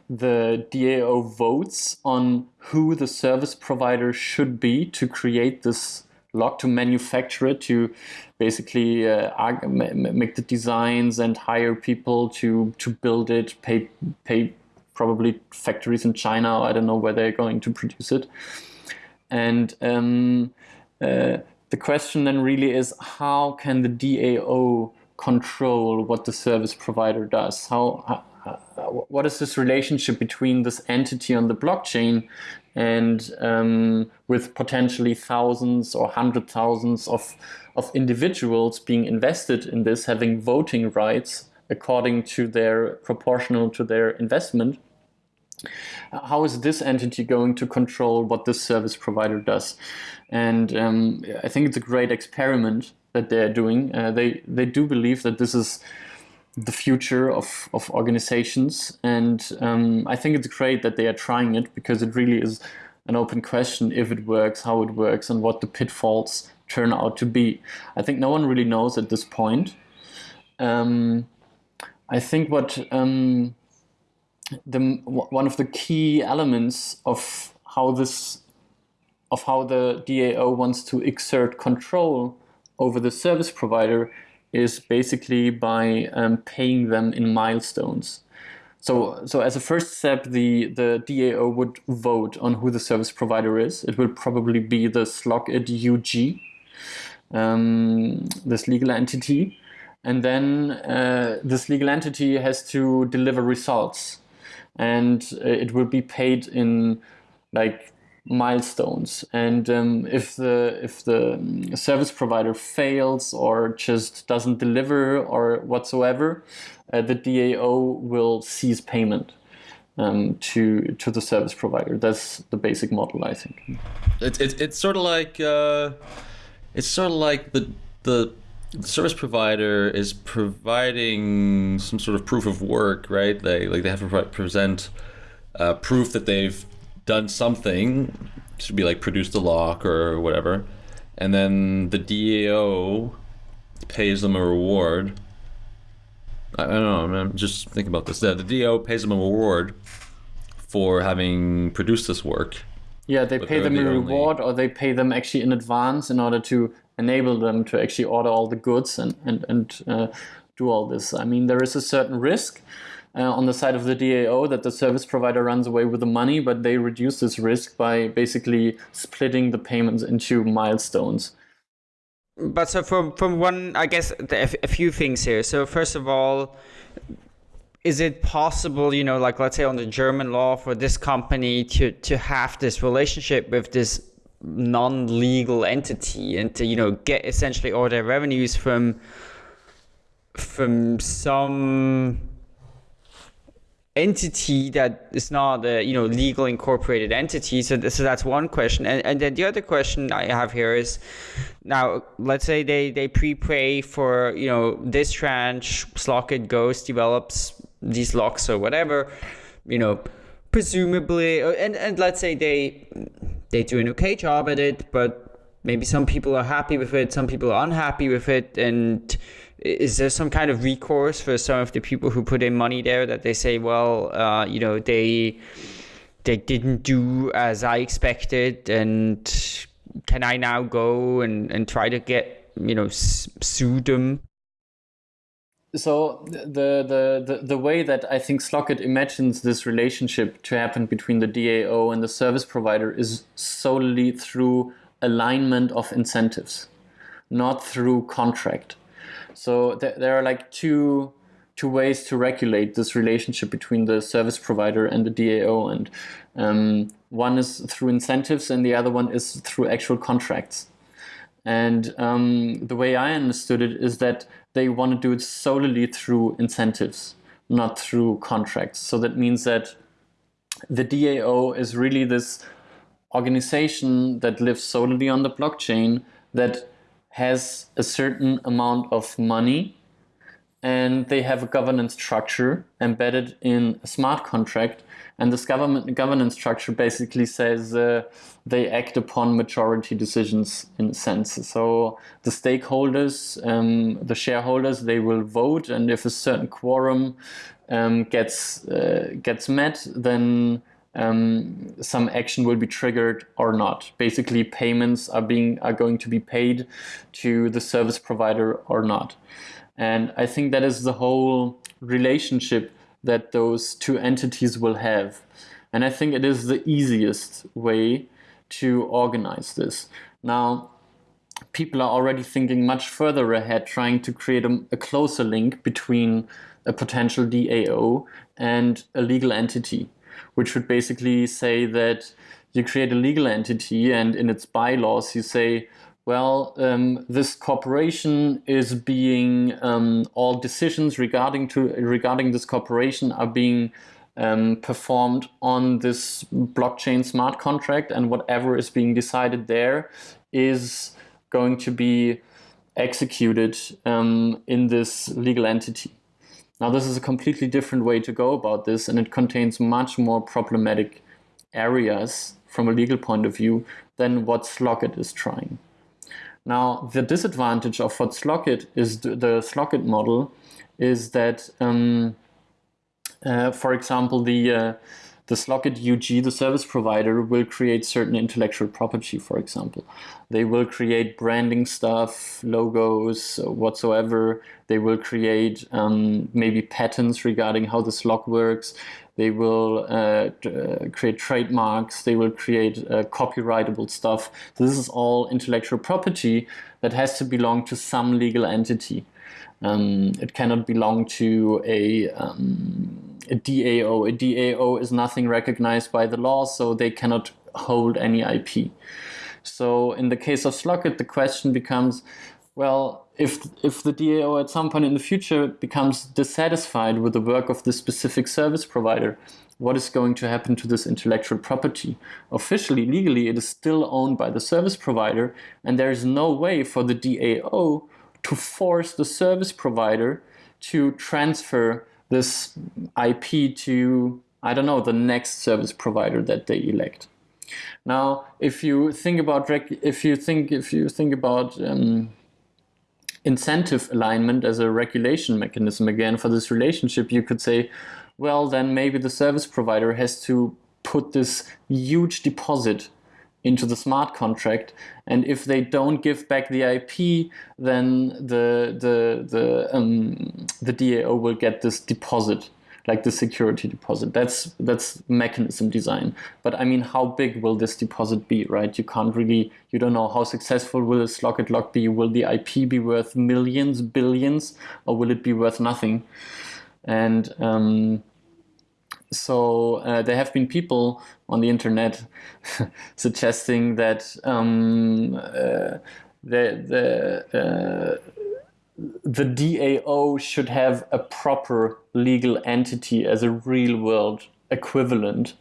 C: the DAO votes on who the service provider should be to create this lock, to manufacture it, to basically uh, make the designs and hire people to to build it, pay pay probably factories in China. I don't know where they're going to produce it. And um, uh, the question then really is how can the DAO control what the service provider does? How, what is this relationship between this entity on the blockchain and um, with potentially thousands or hundred thousands of, of individuals being invested in this, having voting rights according to their proportional to their investment? How is this entity going to control what this service provider does? And um, I think it's a great experiment that they're doing. Uh, they they do believe that this is the future of, of organizations, and um, I think it's great that they are trying it because it really is an open question if it works, how it works, and what the pitfalls turn out to be. I think no one really knows at this point. Um, I think what um, the one of the key elements of how this of how the DAO wants to exert control over the service provider is basically by um, paying them in milestones. So, so as a first step, the, the DAO would vote on who the service provider is. It will probably be the Slockit UG, um, this legal entity. And then uh, this legal entity has to deliver results. And uh, it will be paid in like milestones. And um, if the if the service provider fails or just doesn't deliver or whatsoever uh, the DAO will cease payment um, to to the service provider. That's the basic model I think.
A: It's it's, it's sort of like uh, it's sort of like the the service provider is providing some sort of proof of work right they like they have to present uh, proof that they've done something, should be like produced a lock or whatever, and then the DAO pays them a reward. I, I don't know. I'm just thinking about this. The, the DAO pays them a reward for having produced this work.
C: Yeah, they pay them a reward, only... or they pay them actually in advance in order to enable them to actually order all the goods and and and uh, do all this. I mean, there is a certain risk uh, on the side of the DAO that the service provider runs away with the money, but they reduce this risk by basically splitting the payments into milestones.
B: But so from from one, I guess a few things here. So first of all, is it possible, you know, like let's say on the German law for this company to to have this relationship with this non-legal entity and to you know get essentially all their revenues from from some entity that is not a you know legal incorporated entity. So, so that's one question. And, and then the other question i have here is now let's say they they prepay for you know this tranche slockit goes develops these locks or whatever you know presumably and and let's say they they do an okay job at it but maybe some people are happy with it some people are unhappy with it and is there some kind of recourse for some of the people who put in money there that they say, well, uh, you know, they they didn't do as I expected, and can I now go and, and try to get you know sue them?
C: So the, the the the way that I think Slockit imagines this relationship to happen between the DAO and the service provider is solely through alignment of incentives, not through contract. So th there are like two two ways to regulate this relationship between the service provider and the DAO, and um, one is through incentives, and the other one is through actual contracts. And um, the way I understood it is that they want to do it solely through incentives, not through contracts. So that means that the DAO is really this organization that lives solely on the blockchain that has a certain amount of money and they have a governance structure embedded in a smart contract and this government governance structure basically says uh, they act upon majority decisions in a sense so the stakeholders um, the shareholders they will vote and if a certain quorum um, gets uh, gets met then um, some action will be triggered or not. Basically, payments are being are going to be paid to the service provider or not. And I think that is the whole relationship that those two entities will have. And I think it is the easiest way to organize this. Now, people are already thinking much further ahead, trying to create a, a closer link between a potential DAO and a legal entity which would basically say that you create a legal entity and in its bylaws you say, well, um, this corporation is being um, all decisions regarding to regarding this corporation are being um, performed on this blockchain smart contract, and whatever is being decided there is going to be executed um, in this legal entity. Now this is a completely different way to go about this and it contains much more problematic areas from a legal point of view than what Slockit is trying. Now the disadvantage of what Slockit is the Slockit model is that um, uh, for example, the uh, the Slockit UG, the service provider, will create certain intellectual property, for example. They will create branding stuff, logos, whatsoever. They will create um, maybe patents regarding how the slog works. They will uh, uh, create trademarks. They will create uh, copyrightable stuff. This is all intellectual property that has to belong to some legal entity. Um, it cannot belong to a, um, a DAO. A DAO is nothing recognized by the law, so they cannot hold any IP. So in the case of Slockit, the question becomes, well, if if the DAO at some point in the future becomes dissatisfied with the work of this specific service provider, what is going to happen to this intellectual property? Officially, legally, it is still owned by the service provider, and there is no way for the DAO to force the service provider to transfer this IP to, I don't know, the next service provider that they elect. Now, if you think about if you think if you think about um, incentive alignment as a regulation mechanism again for this relationship, you could say, well, then maybe the service provider has to put this huge deposit into the smart contract. And if they don't give back the IP, then the the the um, the DAO will get this deposit, like the security deposit. That's that's mechanism design. But I mean, how big will this deposit be, right? You can't really, you don't know how successful will this Slockit lock be. Will the IP be worth millions, billions, or will it be worth nothing? And um, so uh, there have been people on the internet suggesting that um, uh, the the uh, the DAO should have a proper legal entity as a real world equivalent.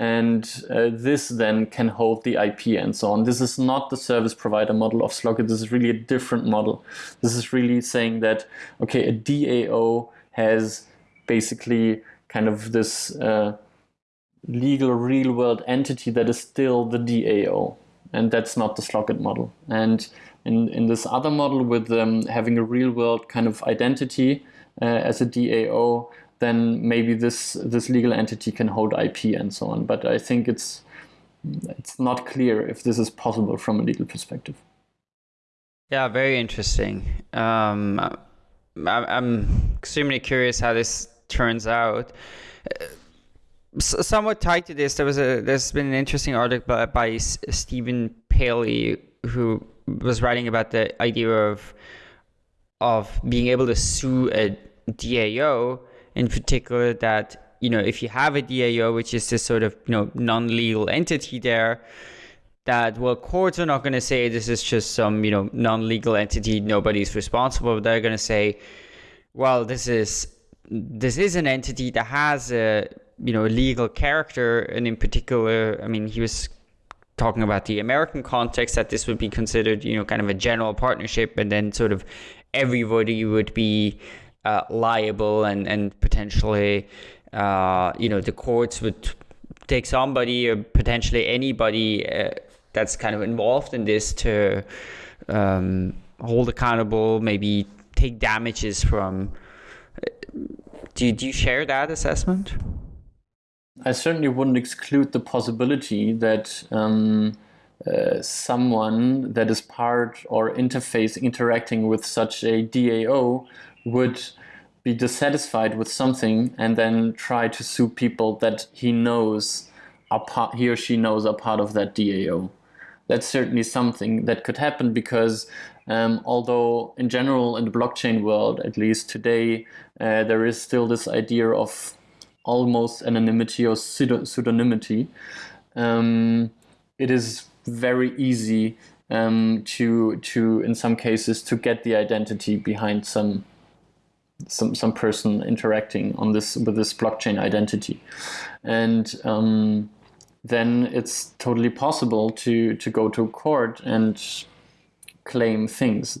C: And uh, this then can hold the IP and so on. This is not the service provider model of Slockit. This is really a different model. This is really saying that, okay, a DAO has basically kind of this uh, legal real world entity that is still the DAO. And that's not the Slockit model. And in, in this other model with um, having a real world kind of identity uh, as a DAO, then maybe this this legal entity can hold IP and so on. But I think it's it's not clear if this is possible from a legal perspective.
B: Yeah, very interesting. Um, I'm extremely curious how this turns out. Somewhat tied to this, there was a there's been an interesting article by, by Stephen Palley who was writing about the idea of of being able to sue a DAO, in particular that you know if you have a DAO, which is this sort of you know non-legal entity there, that well courts are not going to say this is just some you know non-legal entity, nobody's responsible. They're going to say, well, this is this is an entity that has a you know legal character, and in particular, I mean, he was talking about the American context that this would be considered you know kind of a general partnership, and then sort of everybody would be uh, liable and and potentially uh, you know the courts would take somebody or potentially anybody uh, that's kind of involved in this to um, hold accountable, maybe take damages from do, do you share that assessment?
C: I certainly wouldn't exclude the possibility that um, uh, someone that is part or interface interacting with such a DAO would be dissatisfied with something and then try to sue people that he knows are part, he or she knows are part of that DAO. That's certainly something that could happen because um, although in general in the blockchain world, at least today, uh, there is still this idea of almost anonymity or pseudonymity. Um, it is very easy um, to to in some cases to get the identity behind some some some person interacting on this with this blockchain identity, and um, then it's totally possible to to go to court and claim things.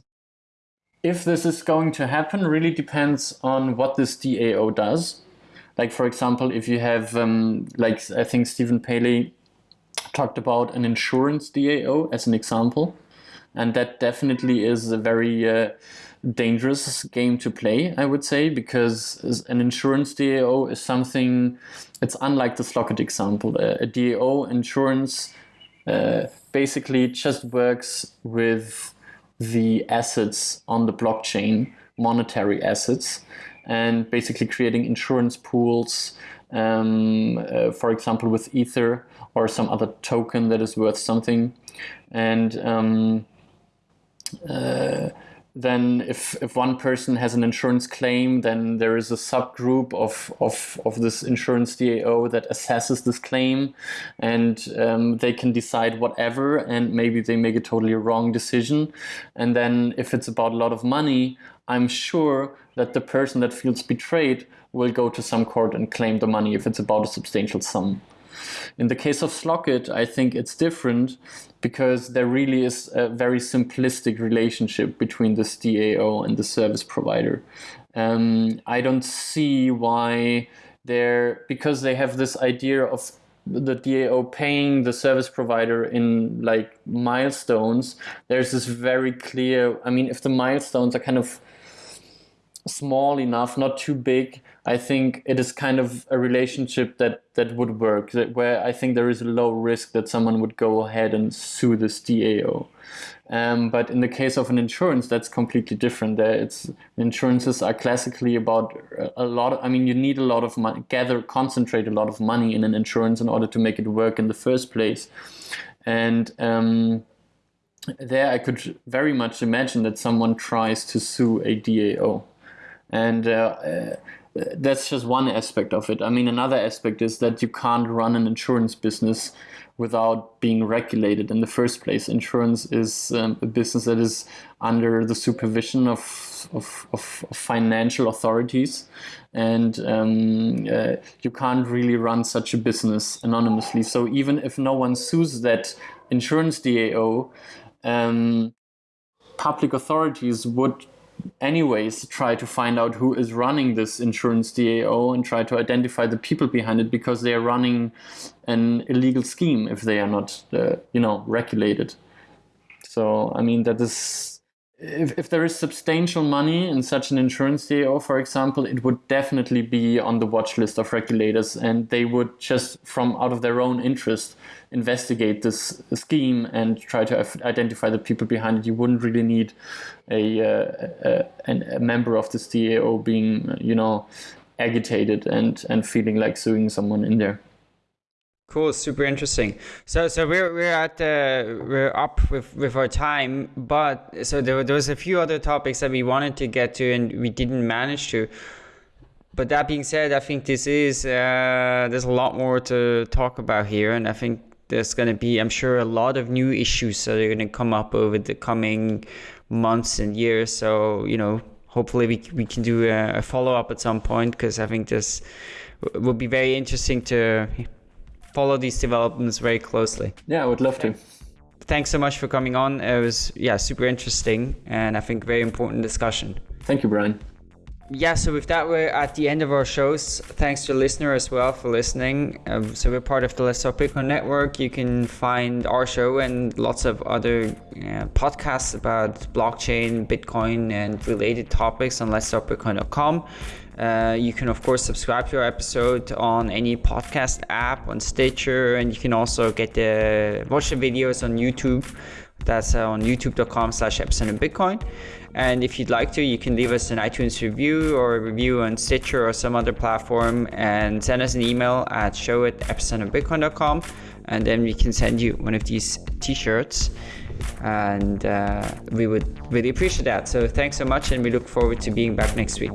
C: If this is going to happen really depends on what this DAO does. Like for example, if you have, um, like I think Stephen Palley talked about an insurance DAO as an example. and that definitely is a very uh, dangerous game to play, I would say, because an insurance DAO is something, it's unlike the Slockit example. A, DAO insurance uh, basically just works with the assets on the blockchain, monetary assets, and basically creating insurance pools, um, uh, for example, with Ether or some other token that is worth something. And um, uh, then if, if one person has an insurance claim, then there is a subgroup of, of, of this insurance DAO that assesses this claim and um, they can decide whatever and maybe they make a totally wrong decision. And then if it's about a lot of money, I'm sure that the person that feels betrayed will go to some court and claim the money if it's about a substantial sum. In the case of Slockit, I think it's different because there really is a very simplistic relationship between this DAO and the service provider. Um, I don't see why they're, because they have this idea of the DAO paying the service provider in like milestones, there's this very clear, I mean, if the milestones are kind of small enough, not too big, I think it is kind of a relationship that that would work. That where I think there is a low risk that someone would go ahead and sue this DAO. Um, but in the case of an insurance, that's completely different. There, it's insurances are classically about a lot. Of, I mean, you need a lot of money, gather, concentrate a lot of money in an insurance in order to make it work in the first place. And um, there, I could very much imagine that someone tries to sue a DAO, and. Uh, uh, that's just one aspect of it. I mean, another aspect is that you can't run an insurance business without being regulated in the first place. Insurance is um, a business that is under the supervision of, of, of financial authorities, and um, uh, you can't really run such a business anonymously. So even if no one sues that insurance DAO, um, public authorities would anyways try to find out who is running this insurance DAO and try to identify the people behind it because they are running an illegal scheme if they are not, uh, you know, regulated. So I mean that is if, if there is substantial money in such an insurance DAO, for example, it would definitely be on the watch list of regulators and they would just from out of their own interest investigate this scheme and try to identify the people behind it. You wouldn't really need a, uh, a, a member of this DAO being, you know, agitated and, and feeling like suing someone in there.
B: Cool, super interesting. So, so we're we're at the we're up with with our time, but so there, there was a few other topics that we wanted to get to and we didn't manage to. But that being said, I think this is uh, there's a lot more to talk about here, and I think there's going to be, I'm sure, a lot of new issues that are going to come up over the coming months and years. So you know, hopefully we we can do a, a follow up at some point because I think this will be very interesting to follow these developments very closely.
C: Yeah, I would love to.
B: Thanks so much for coming on. It was yeah super interesting and I think very important discussion.
C: Thank you, Brian.
B: Yeah, so with that, we're at the end of our shows. Thanks to listener as well for listening. Um, so we're part of the Let's Talk Bitcoin network. You can find our show and lots of other uh, podcasts about blockchain, Bitcoin, and related topics on Let's Talk Bitcoin.com. Uh, you can, of course, subscribe to our episode on any podcast app, on Stitcher, and you can also get the watch the videos on YouTube. That's uh, on youtube.com slash epicenter bitcoin. And if you'd like to, you can leave us an iTunes review or a review on Stitcher or some other platform and send us an email at show at epicenterbitcoin.com and then we can send you one of these t-shirts and uh, we would really appreciate that. So thanks so much and we look forward to being back next week.